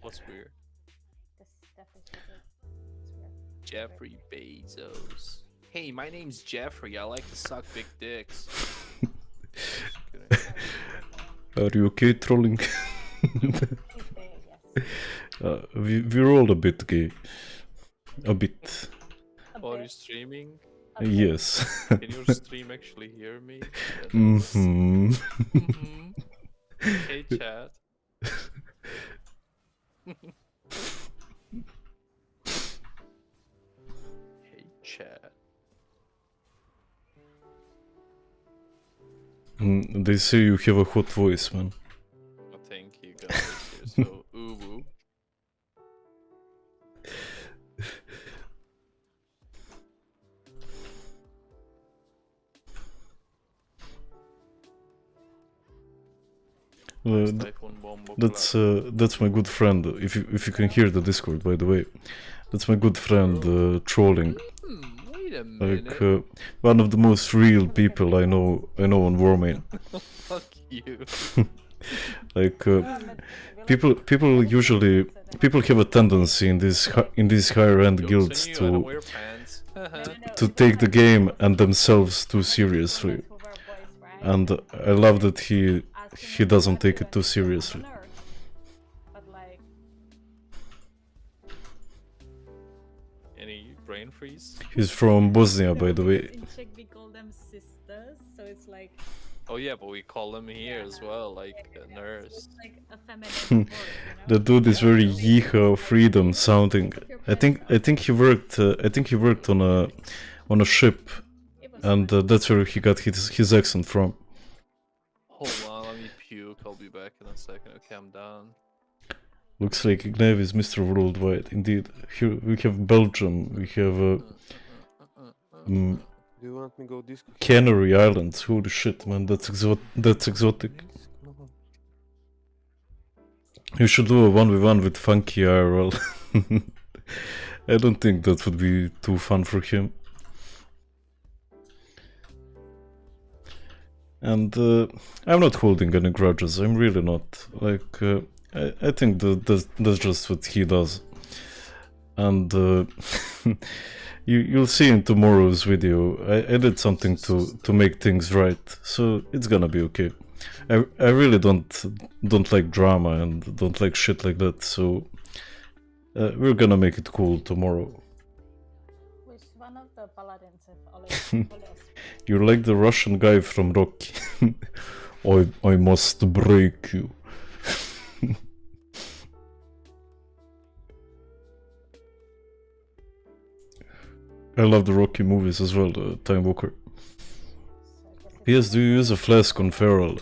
What's weird? This stuff is weird. It's weird. Jeffrey Bezos. Hey, my name's Jeffrey. I like to suck big dicks. Are you okay trolling? He's big, yes. uh, we, we're all a bit gay. A bit. Oh, are you streaming? a bit. Yes. Can your stream actually hear me? Yeah, that was- hmm Mhm. Hey, chat. hey, chat. They say you have a hot voice, man. Uh, th- that's uh, that's my good friend. If you if you can hear the Discord, by the way, that's my good friend uh, trolling. Hmm, wait a minute. Like uh, one of the most real people I know. I know on Warmane. Fuck you. Like uh, Yeah, but we like people people usually people have a tendency in these hi- in these higher end guilds on you, I don't to wear pants. No, no, no, to take the game and themselves too seriously. women who wear boys, right? And I love that he Asking he doesn't take it too like to do on seriously. Earth. But like, Any brain freeze? he's from Bosnia, by the way. in Czech we call them sisters, so it's like Oh yeah, but we call them here as well, like a nurse. it's like a feminine word, you The dude is very Yeah. yeehaw freedom sounding. I think I think he worked uh, I think he worked on a on a ship and uh, that's where he got his his accent from. On, let me puke. I'll be a second. Okay, I'm done. Looks like Ignav is Mr. Worldwide. Indeed, here we have Belgium, we have uh, uh, uh, uh mm, Do you want me go disco? Canary Islands. Holy shit, man, that's exo- that's exotic. You should do a one v one with Funky IRL. I don't think that would be too fun for him. And uh, I'm not holding any grudges. I'm really not. Like uh, I, I think that that's, that's just what he does. And uh, you you'll see in tomorrow's video. I, I did something to to make things right, so it's gonna be okay. I I really don't don't like drama and don't like shit like that. So uh, we're gonna make it cool tomorrow. Which one of the paladins have You're like the Russian guy from Rocky. I I must break you. I love the Rocky movies as well, the Time Walker. Yes, do you use a flask on Feral?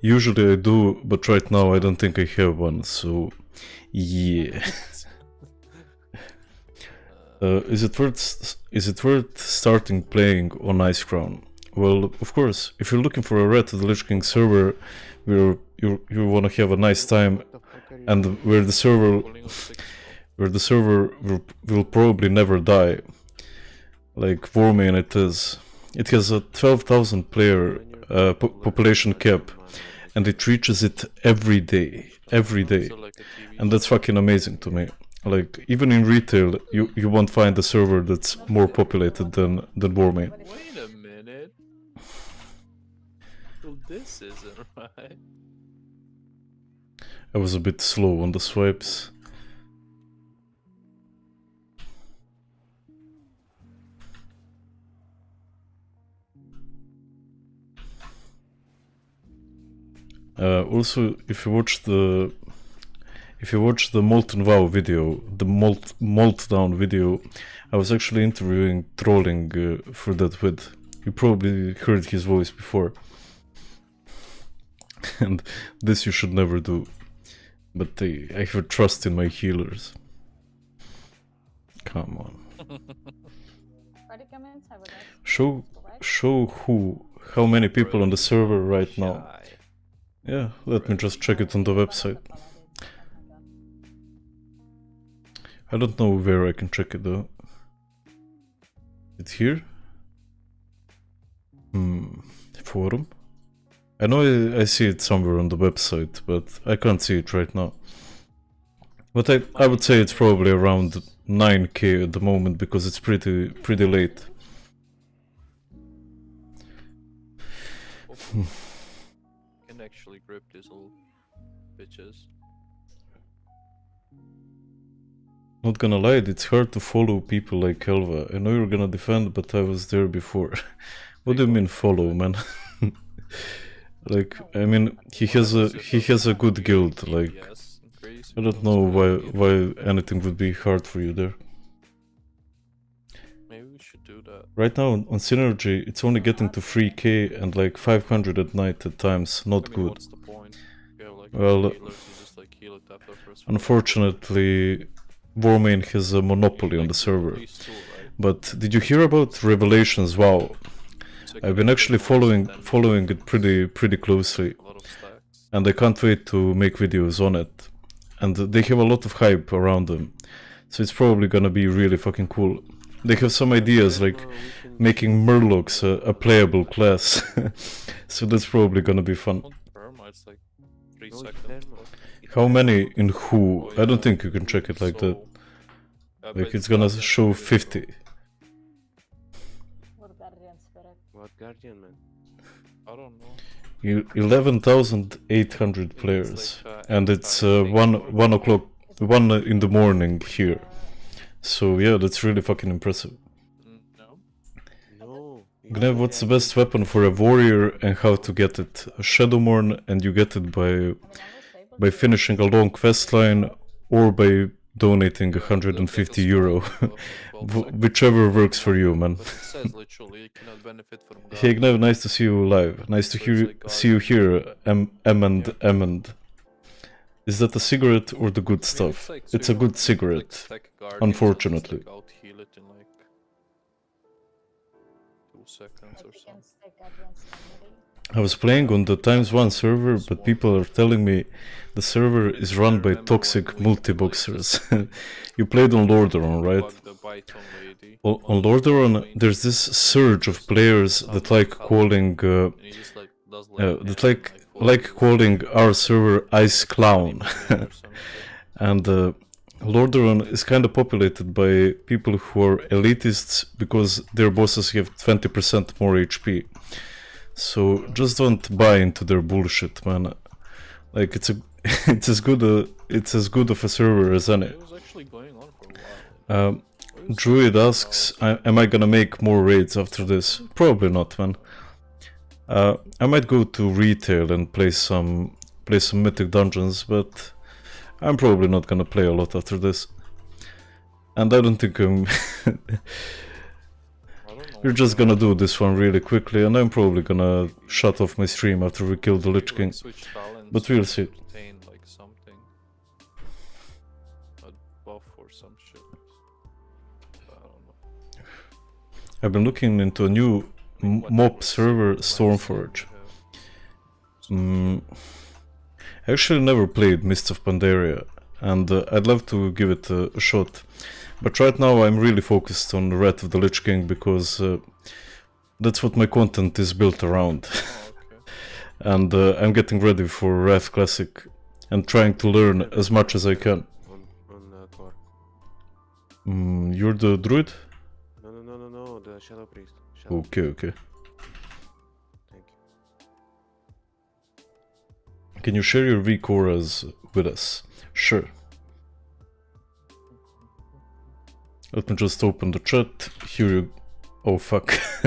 Usually I do, but right now I don't think I have one, so yeah. Uh, is it worth is it worth starting playing on Icecrown? Well, of course. If you're looking for a Wrath of the Lich King server where you you want to have a nice time and where the server where the server will, will probably never die, like Warmane it is, it has a 12,000 player uh, po- population cap, and it reaches it every day, every day, and that's fucking amazing to me. Like even in retail, you you won't find a server that's more populated than than Warmane. Wait a minute. Well, this isn't right. I was a bit slow on the swipes. Uh, also, if you watch the if you watch the Molten Vow video, the Molt Moltdown video, I was actually interviewing trolling uh, for that vid. You probably heard his voice before. and this you should never do. But I, I have trust in my healers. Come on. Party comments, I would like Show show who how many people on the server right now. Yeah, let me just check it on the website. I don't know where I can check it though. It's here? Hmm. Forum? I know I, I see it somewhere on the website, but I can't see it right now. But I, I would say it's probably around 9k at the moment because it's pretty pretty late. Can actually grip these little bitches. Not gonna lie, it's hard to follow people like Helva. I know you're gonna defend, but I was there before. what do you mean follow, man? like, I mean, he has a he has a good guild. Like, I don't know why why anything would be hard for you there. Maybe we should do that. Right now on Synergy, it's only getting to 3k and like 500 at night at times. Not good. What's the point? You have like Well, well, healers, you just like heal it after first. Unfortunately, Warmane has a monopoly on the server. But did you hear about Revelations? Wow, I've been actually following following it pretty pretty closely, and I can't wait to make videos on it. And they have a lot of hype around them, so it's probably gonna be really fucking cool. They have some ideas like Uh, making Murlocs a, a playable class, so that's probably gonna be fun. How many in who? I don't think you can check it like that. so- uh, Yeah, but Like it's gonna show 50. What guardian spirit? What guardian man? I don't know. You- 11,800 players, uh, and it's uh, uh one one o'clock, one in the morning here. So yeah, that's really fucking impressive. No. No. Gnev, what's the best weapon for a warrior and how to get it? A Shadowmourne, and you get it by By finishing a long quest line or by donating 150 euro, Wh- whichever works for you, man. Hey. Gnev, nice to see you live. Nice to hear see you here, Em Emmond Yeah. Emmond. Is that a cigarette or the good stuff? It's a good cigarette. unfortunately. I was playing on the Times One server, but people are telling me the server is run by toxic multi-boxers. you played on Lordaeron, right? On, on Lordaeron, there's this surge of players that like calling, uh, uh, that like like calling our server Ice Clown. and uh, Lordaeron is kind of populated by people who are elitists because their bosses have 20% more HP. So just don't buy into their bullshit, man. Like it's a, it's as good a, it's as good of a server as any. It was actually going on for a while. Um, Druid asks, I, am I gonna make more raids after this? Probably not, man. Uh, I might go to retail and play some play some mythic dungeons, but I'm probably not gonna play a lot after this. And I don't think I'm. I don't know We're just going gonna do this one really quickly, and I'm probably gonna shut off my stream after we kill the Lich King. But we'll see. Retain like something. A buff or some shit. I don't know. I've been looking into a new mob server, Stormforge. Mm, I actually never played Mists of Pandaria, and uh, I'd love to give it a, a shot. But right now I'm really focused on the Wrath of the Lich King because uh, that's what my content is built around. Oh, and uh, I'm getting ready for Wrath Classic and trying to learn as much as I can. uh, Mm, you're the druid? No, no, no, no, no. The Shadow Priest. Shadow. Okay, okay. Thank you. Can you share your WeakAuras with us? Sure. Let me just open the chat. Here you. Oh fuck.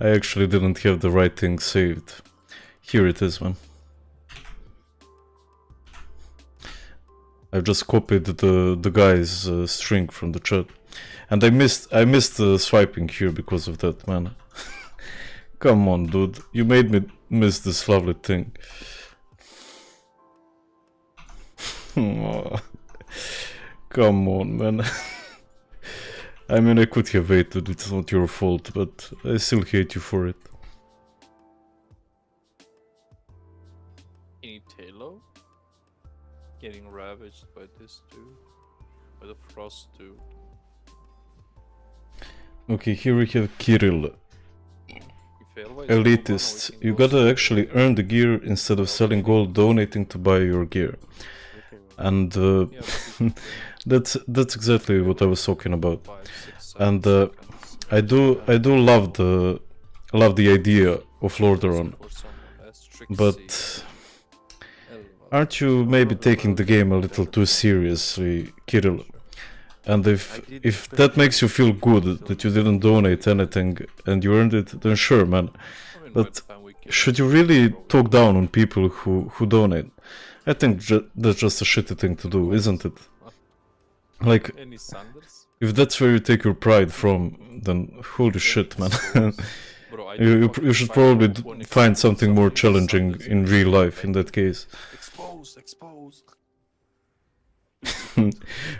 I actually didn't have the right thing saved. Here it is, man. I've just copied the the guy's uh, string from the chat, and I missed I missed uh, swiping here because of that, man. Come on, dude, you made me miss this lovely thing. Come on, man. I mean, I could have waited, it's not your fault, but I still hate you for it. Any Talo? Getting ravaged by this dude? By the frost dude? Okay, here we have Kirill, We fail by zero elitist. You gotta actually earn the gear instead of selling gold, donating to buy your gear. And uh, Yeah, but we that's that's exactly what I was talking about. And uh. I do I do love the love the idea of Lordaeron, but aren't you maybe taking the game a little too seriously, Kirill? And if if that makes you feel good that you didn't donate anything and you earned it, then sure, man. But Should you really talk down on people who who donate? I think ju- that's just a shitty thing to do, isn't it? Like, Any Sanders? if that's where you take your pride from, then holy shit, man. Bro, I you, you, pr- you should probably d- find something more challenging in real life in that case. Exposed, exposed.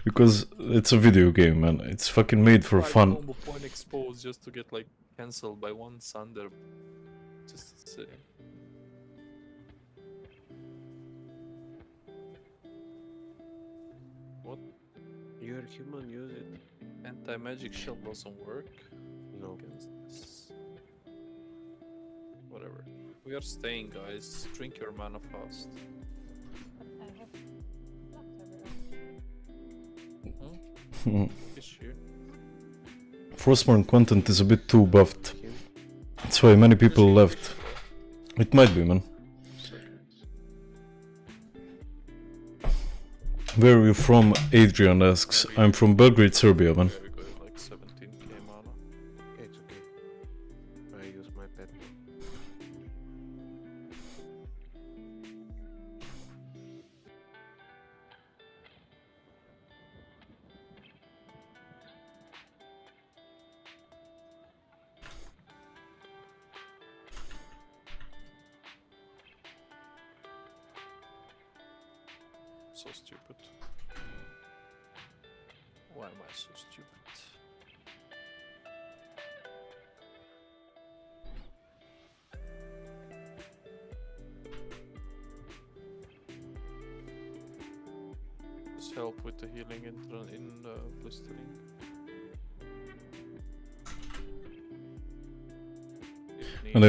because it's a video game, man. It's fucking made for fun. exposed just to get like cancelled by one Sander. Just say. What? You're human, use it. Anti-magic shield doesn't work No. against this. Whatever. We are staying, guys. Drink your mana fast. But I have blocked everyone. Fish here. Frostborn content is a bit too buffed. That's why many people left. It might be, man. Where are you from? Adrian asks. I'm from Belgrade, Serbia, man.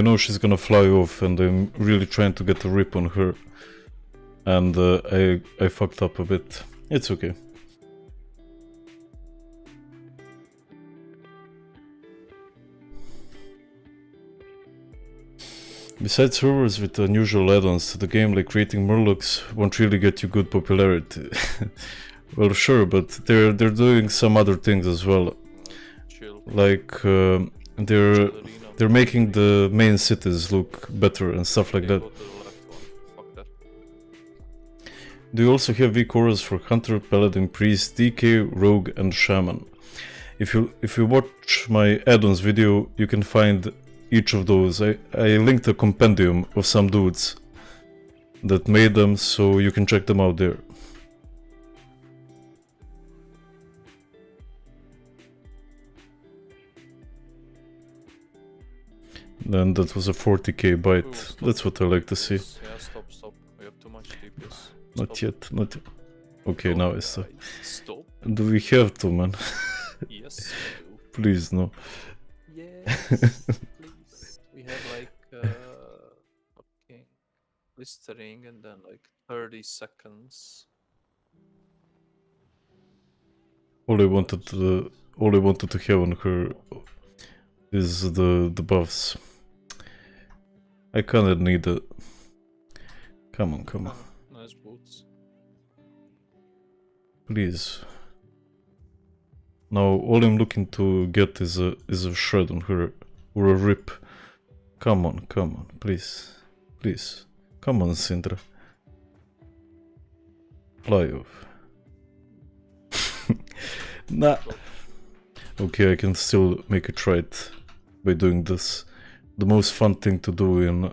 Know she's gonna fly off, and I'm really trying to get a rip on her. And uh, I I fucked up a bit. It's okay. Besides servers with unusual add-ons to the game, like creating murlocs won't really get you good popularity. well, sure, but they're they're doing some other things as well. Chill. Like um they're. They're making the main cities look better and stuff like that. Do you also have WeakAuras for Hunter, Paladin, Priest, DK, Rogue, and Shaman? If you if you watch my add-ons video, you can find each of those. I, I linked a compendium of some dudes that made them, so you can check them out there. Then that was a 40k Ooh, bite. That's what I like to see. Yeah, stop, stop. We have too much DPS. Not yet, not yet. Okay, Stop, now it's stop. Stop. Do we have to, man? Yes, Please, no. Yes, please. We have like uh, fucking blistering and then like 30 seconds. All I wanted to, all I wanted to have on her is the the buffs. I kinda need it. Come on, come on, nice boots. please. Now all I'm looking to get is a is a shred on her or a rip. Come on, come on, please, please, come on, Sindra. Fly off. nah. Okay, I can still make a right by doing this. The most fun thing to do in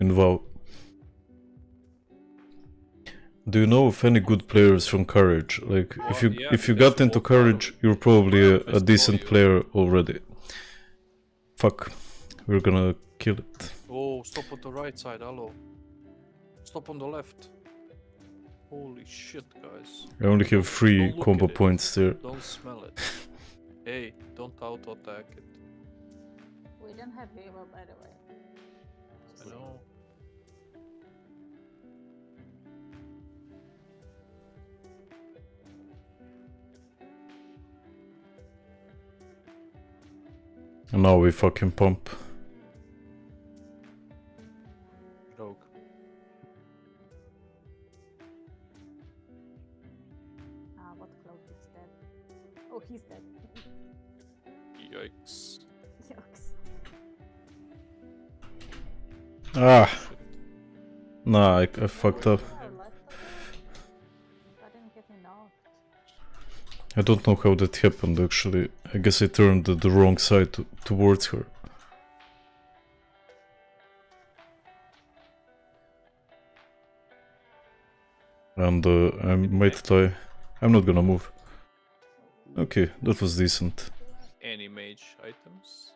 in WoW. Do you know of any good players from Courage? Like, if Uh, you yeah, if you got into Courage, you're probably a, a decent player already. Fuck, we're gonna kill it. Oh, stop on the right side, hello. Stop on the left. Holy shit, guys. I only have three Don't combo points there. Don't smell it. hey, don't auto attack it. We don't have reroll, by the way. I Just saying. know. And now we fucking pump. Ah, nah, I, I fucked up. I don't know how that happened actually. I guess I turned the, the wrong side to, towards her. And uh, I might die. I'm not gonna move. Okay, that was decent. Any mage items?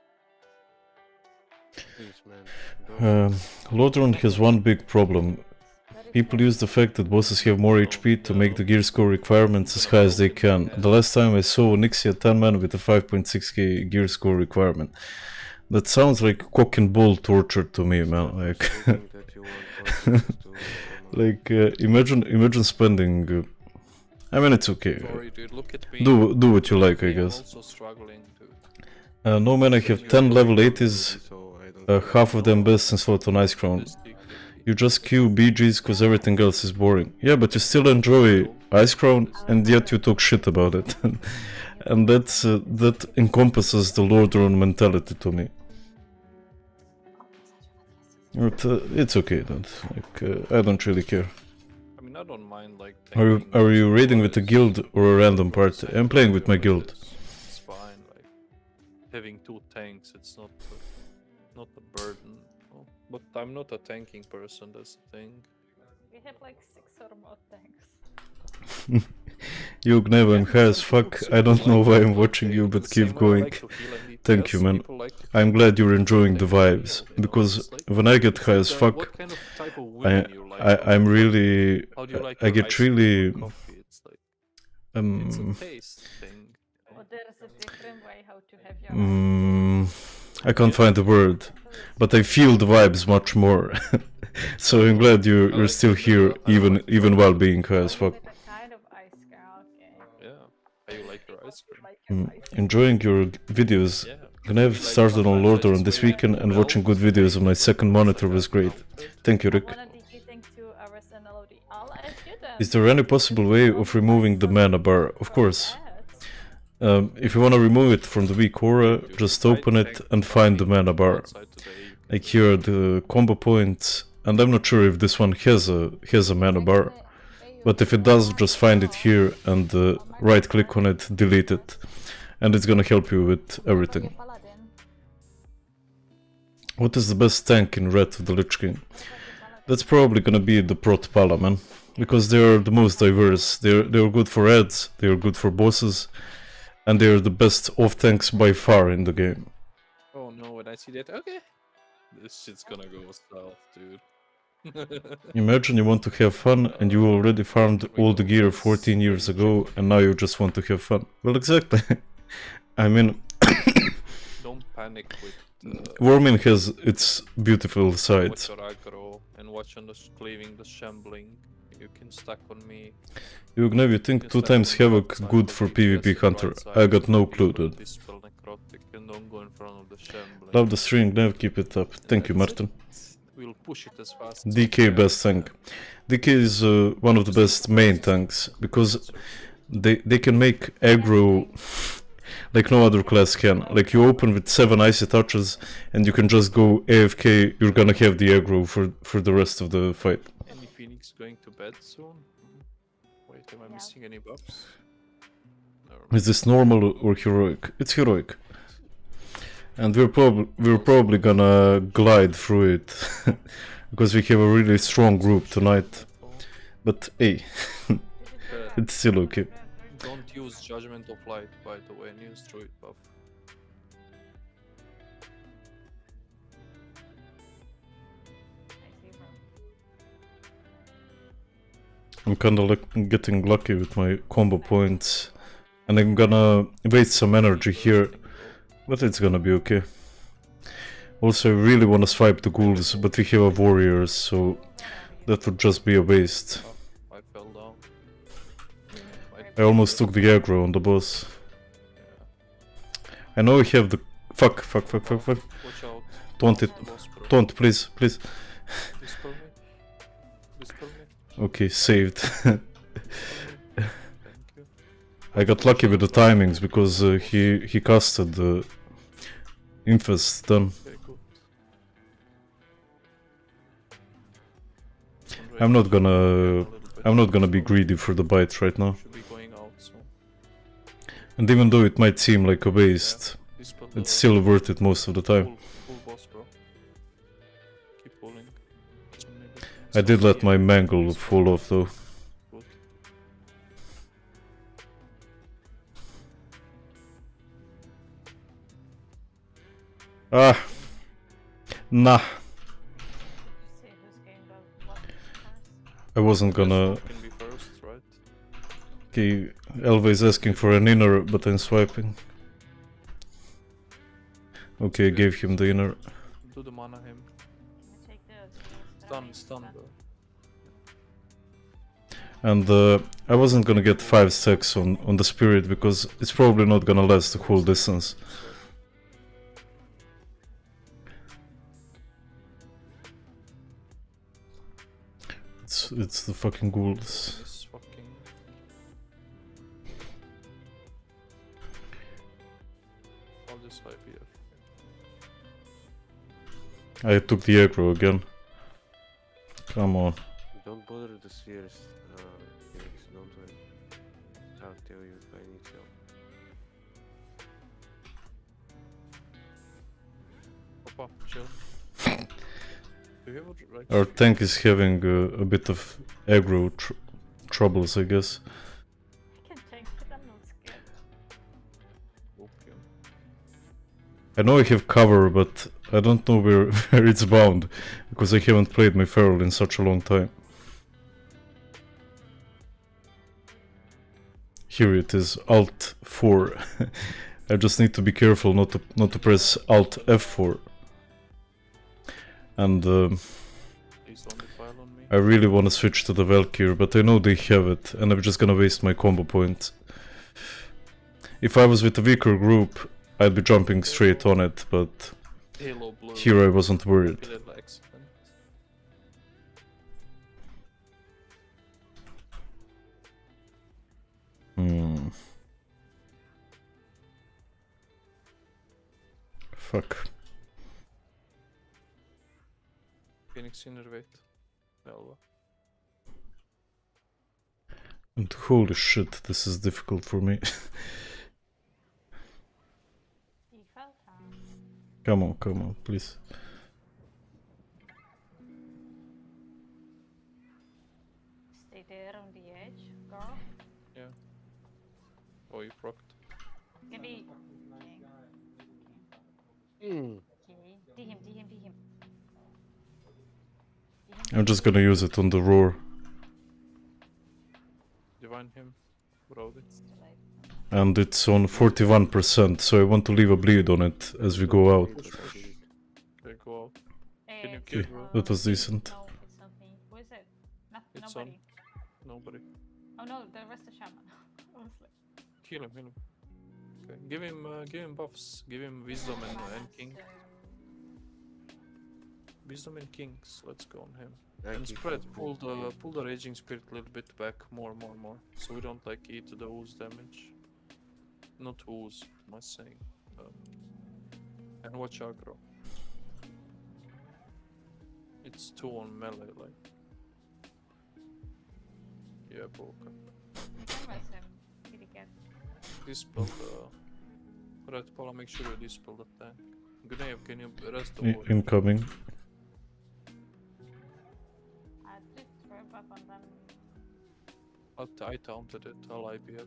Please, man. Um, Lordaeron has one big problem. People use the fact that bosses have more HP to make the gear score requirements as high as they can. The last time I saw Nixia 10 man with a 5.6k gear score requirement. That sounds like cock and bull torture to me, man. Like, something that you want forces to, like uh, imagine, imagine spending. Uh, I mean, it's okay. Sorry, dude, look at me. Do do what you like, I guess. also struggling. Uh, no man, I have 10 level 80s, so I don't uh, half of them slot on Icecrown. You just queue BGs cause everything else is boring. Yeah, but you still enjoy Icecrown and yet you talk shit about it. and that's uh, that encompasses the Lordaeron mentality to me. But, uh, it's okay. Like, uh, I don't really care. I mean, I don't mind like. Are you, are you raiding with a guild or a random party? I'm playing with my guild. It's fine, like having two tanks. It's not a, not a burden. Oh, but I'm not a tanking person. That's the thing. We have like six or more tanks. You Gnev, I'm high as fuck. I don't know why I'm watching you, but keep going. Thank you, man. I'm glad you're enjoying the vibes, because when I get high as fuck, I, I I'm really I get really It's like it's a um taste thing. Or there's a different way how to have your mm, I can't find the word, but I feel the vibes much more. so I'm glad you you're still here, even even while being high as fuck. A kind of ice. Yeah. How you like your ice cream? Like your Mm, ice cream. enjoying your g- videos. Yeah. Gnev started on Lordaeron this weekend and watching good videos on my second monitor was great. Thank you, Rick. wanna be eating two hours and LOD. I'll add you then. Is there any possible way of removing the mana bar? Of course. Um, if you want to remove it from the weak aura, just open it and find the mana bar. Like here the combo points, and I'm not sure if this one has a has a mana bar. But if it does, just find it here and uh, right click on it, delete it, and it's gonna help you with everything. What is the best tank in Wrath of the Lich King? That's probably gonna be the Prot Pala, man. Because they're the most diverse. They're they're good for ads, they're good for bosses, and they're the best off tanks by far in the game. Oh no, when I see that, okay. This shit's gonna go south, dude. Imagine you want to have fun and you already farmed all the gear 14 years ago and now you just want to have fun. Well, exactly. I mean, Don't panic with uh, Warmane has its beautiful sides. and watch on the cleaving the shambling. You can stack on me. Yugnev, you think two times havoc good for PvP hunter? I got no clue, dude. Dispel necrotic and don't go in front of the shambling. Love the string, Nev, keep it up. Thank you, Martin. We'll push it as fast DK can. best tank. DK is uh, one of the best main tanks because they they can make aggro like no other class can. Like you open with seven icy touches and you can just go AFK. You're gonna have the aggro for for the rest of the fight. Any Phoenix going to bed soon? Wait, am I missing any buffs? Is this normal or heroic? It's heroic. And we're probably we're probably gonna glide through it because we have a really strong group tonight. But hey, it's still okay. Don't use Judgment of Light, by the way, use Druid buff. I'm kinda like getting lucky with my combo points. And I'm gonna waste some energy here, but it's gonna be okay. Also, I really wanna swipe the ghouls, but we have a warriors, so that would just be a waste. Oh, I fell down. I almost took the aggro on the boss. Yeah. I know we have the... Fuck, fuck, fuck, fuck, fuck. Watch out. Don't it... Boss. Don't, please, please. Dispel me. Dispel me. Okay, saved. I got lucky with the timings because uh, he he casted the infest then. I'm not gonna I'm not gonna be greedy for the bites right now. And even though it might seem like a waste, it's still worth it most of the time. I did let my mangle fall off though. Ah, nah. See who's going to what first. I wasn't gonna. Guess what can be first, right? Okay, Elva is asking for an inner, but I'm swiping. Okay, I gave him the inner. Do the mana him. Can you take the the Stun, stun, stun? And uh, I wasn't gonna get 5 stacks on, on the spirit because it's probably not gonna last the whole distance. It's, it's the fucking ghouls. This fucking. I'll just IPF. I took the aggro again. Come on. Don't bother the spheres, uh, Felix, don't worry. I'll tell you if I need help. Papa, chill. Our tank is having uh, a bit of aggro tr- troubles, I guess. I can tank it, I'm not scared. opium? I know I have Cower, but I don't know where, where it's bound because I haven't played my feral in such a long time. Here it is, Alt 4. I just need to be careful not to not to press Alt F4. And um, Please don't defile on me. I really want to switch to the Valkyrie, but I know they have it, and I'm just gonna waste my combo points. If I was with a weaker group, I'd be jumping straight on it, but here I wasn't worried. Hmm. Fuck. Phoenix innervate. Velva. And holy shit, this is difficult for me. Come on, come on, please. stay there on the edge, girl. Oh, you procced. Can be. Mm. I'm just gonna use it on the roar. Divine him. Brody. It's too late. And it's on 41%, so I want to leave a bleed on it as we go out. Push, push. go out. Can you kill Okay, that was decent. No, it's not me. Who is it? Not, It's on. nobody. Nobody. Oh no, the rest of shaman. I was like, Kill him, kill him. Okay. Give him uh, give him buffs. Give him wisdom and, mana, and king. So- Wisdom and kings. Let's go on him. I And spread pull the pull the raging spirit a little bit back more more more. So we don't like eat the ooze damage. Not ooze, am I saying. Um, and watch aggro. It's two on melee like. Yeah, broken. Where was him? Did he get? Dispel the ret pala, make sure you dispel the tank. Gnave, can you rest the I- incoming. Throw up on them. I, I taunted it, I'll IPF.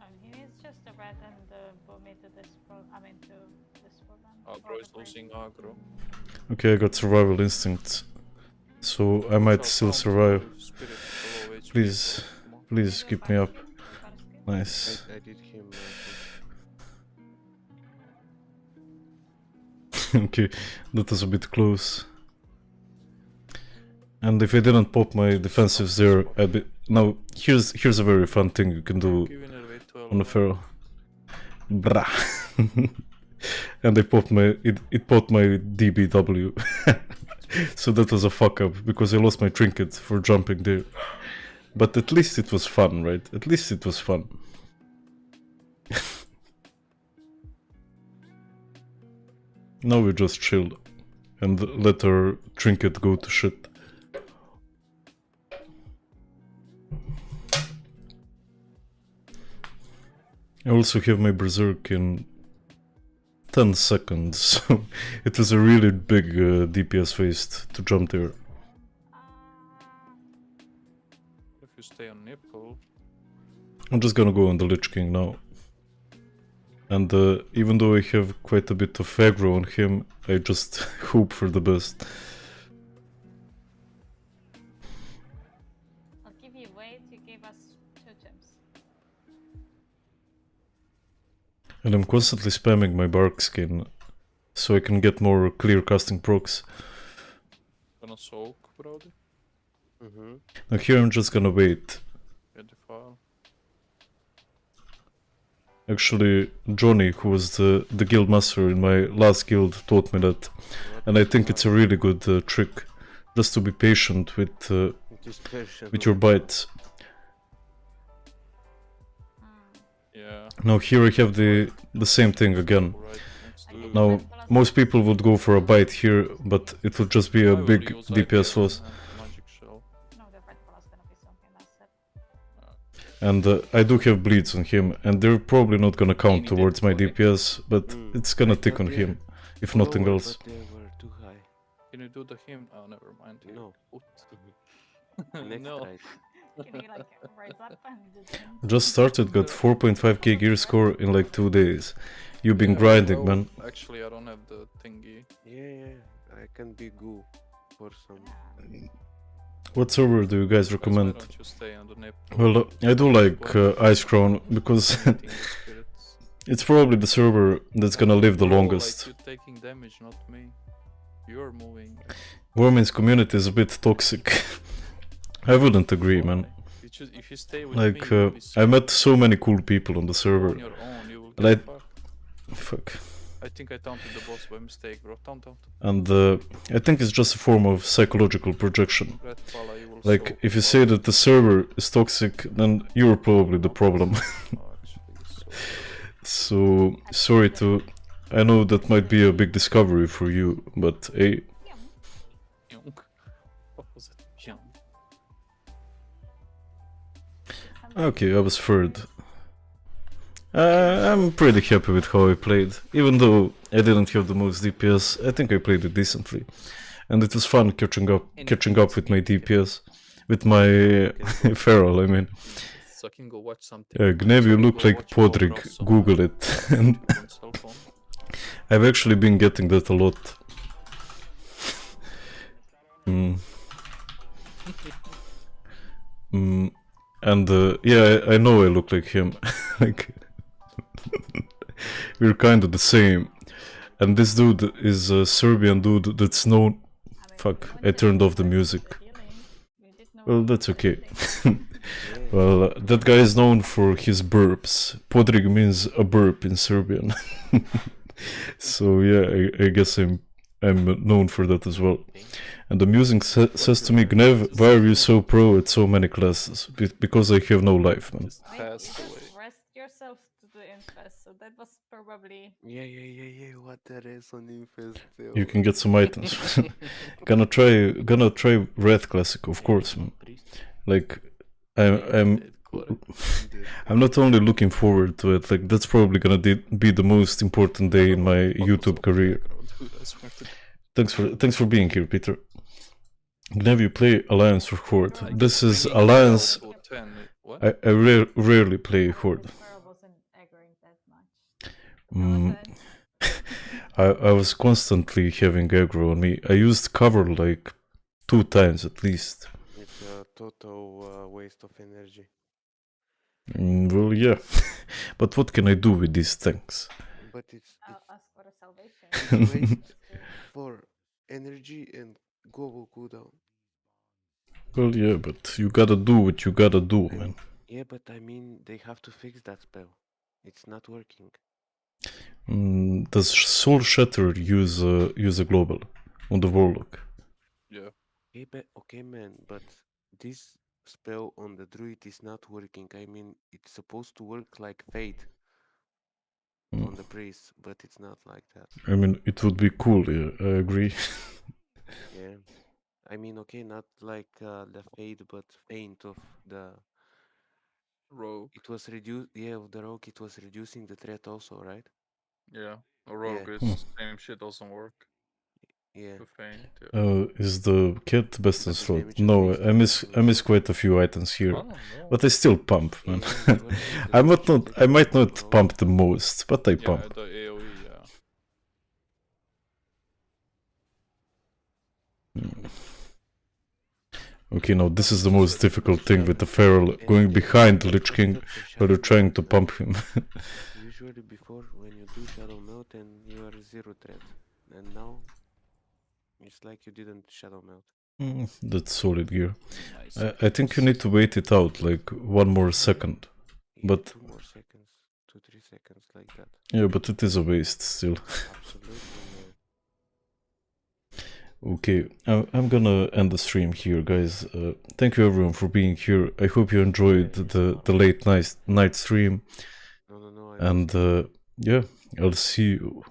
And he needs just the red and the boomy to dispel. I mean to dispel them. or Aggro is losing aggro. Okay, I got survival instincts. So I might So still survive. with Spirit below HP. Please. Please keep me up. Barsky? Barsky? Nice. I, I did him. Uh, okay, that was a bit close. And if I didn't pop my defensives there, I'd be... Now, here's here's a very fun thing you can do Give in a way 12 on the man. Brah. and I popped my... It, it popped my DBW. so that was a fuck up, because I lost my trinket for jumping there. But at least it was fun, right? At least it was fun. now we just chilled and let our trinket go to shit. I also have my berserk in 10 seconds, so it was a really big uh, DPS waste to jump there. If you stay on nipple, I'm just gonna go on the Lich King now. And uh, even though I have quite a bit of aggro on him, I just hope for the best. And I'm constantly spamming my Barkskin so I can get more Clearcasting procs. gonna soak, Brody. mm-hmm. Now here I'm just gonna wait. Get the file. Actually, Johnny, who was the, the guild master in my last guild, taught me that. And I think it's a really good uh, trick. Just to be patient with uh, Dispersion. with your bites. Yeah. Now here I have the the same thing again. Right next to I the- give Now, Most people would go for a bite here, but it would just be a will big DPS loss. and Magic shell. No, the red plus gonna be something that's it. And uh, I do have bleeds on him, and they're probably not gonna count towards my DPS, but Mm. it's gonna I tick on him, if lower, nothing else. But they were too high. Can you do the him? Oh, never mind. No. Next no. Right. Can you like raise up and do them? Just started, got 4.5k gear score in like two days. You've been Yeah, grinding, well, man. Actually, I don't have the thingy. Yeah, yeah. I can be goo for some. What server do you guys Guys, recommend? don't you stay on the nip? Well, I do like uh, Icecrown because Painting the spirits. it's probably the server that's gonna live the longest. Like you taking damage, not me. You're moving. Women's community is a bit toxic. I wouldn't agree, man. Like, uh, I met so many cool people on the server. And I- Fuck. I think I taunted the boss by mistake, bro. Taunt, taunt. And uh, I think it's just a form of psychological projection. Like, if you say that the server is toxic, then you're probably the problem. So so, sorry to. I know that might be a big discovery for you, but hey, okay, I was third. Uh, I'm pretty happy with how I played. Even though I didn't have the most DPS, I think I played it decently. And it was fun catching up catching up with my DPS. With my Feral, I mean. So I can go watch something. Uh, Gnev, you look like Podrick. Google it. and on cell phone. I've actually been getting that a lot. Mm. Mm. And uh, yeah, I, I know I look like him. like we're kind of the same. and this dude is a Serbian dude that's known. Fuck, I turned off the music. Well, that's okay. Well, uh, that guy is known for his burps. Podrig means a burp in Serbian. so yeah, I, I guess I'm I'm known for that as well. And the music sa- says to me, Gnev, why are you so pro at so many classes? Be- because I have no life, man. Just Wait, you away. rest yourself to the infest, so that was probably Yeah, yeah, yeah, yeah. What there is on Infest. You can get some items. gonna try, gonna try Wrath Classic, of course, man. Like, I'm, I'm, I'm not only looking forward to it. Like, that's probably gonna de- be the most important day in my YouTube career. Thanks for, thanks for being here, Peter. Gnev, you play Alliance or Horde. This is Alliance. I, I rare, rarely play Horde. Pearl wasn't aggroing that much. Mm, I, I was constantly having aggro on me. I used Cower like two times at least. It's a total uh, waste of energy. Mm, well, yeah. but what can I do with these tanks? But it's, it's ask for a salvation. it's waste for energy and global cooldown. Well, yeah, but you gotta do what you gotta do, man. Yeah, but I mean, they have to fix that spell. It's not working. Mm, does Soulshatter use a, use a global on the Warlock? Yeah. Okay, but okay, man, but this spell on the druid is not working. I mean, it's supposed to work like fade Mm. on the priest, but it's not like that. I mean, it would be cool, yeah, I agree. Yeah, I mean, okay, not like uh, the fade, but Feint of the. Rogue. It was reduced. Yeah, of the rogue, it was reducing the threat also, right? Yeah. A rogue Yeah. is same shit doesn't work. Yeah. To Uh, is the cat best in the slot? damage No, I miss. I miss quite a few items here, I don't but I still pump, man. Yeah, usually the I might not I might not pump the most, but I pump. the Okay, now this is the most difficult thing with the Feral going behind the Lich King while you're trying to pump him. Usually before when you do Shadowmeld and you are zero threat, and now it's like you didn't Shadowmeld. Mm, That's solid gear. Nice. I, I think you need to wait it out like one more second. Yeah, But- two more seconds, two three seconds like that. Yeah, but it is a waste still. Absolutely. Okay, I- I'm gonna end the stream here, guys. Uh, thank you everyone for being here. I hope you enjoyed the, the late night night stream, No, no, no. I and uh, yeah, I'll see you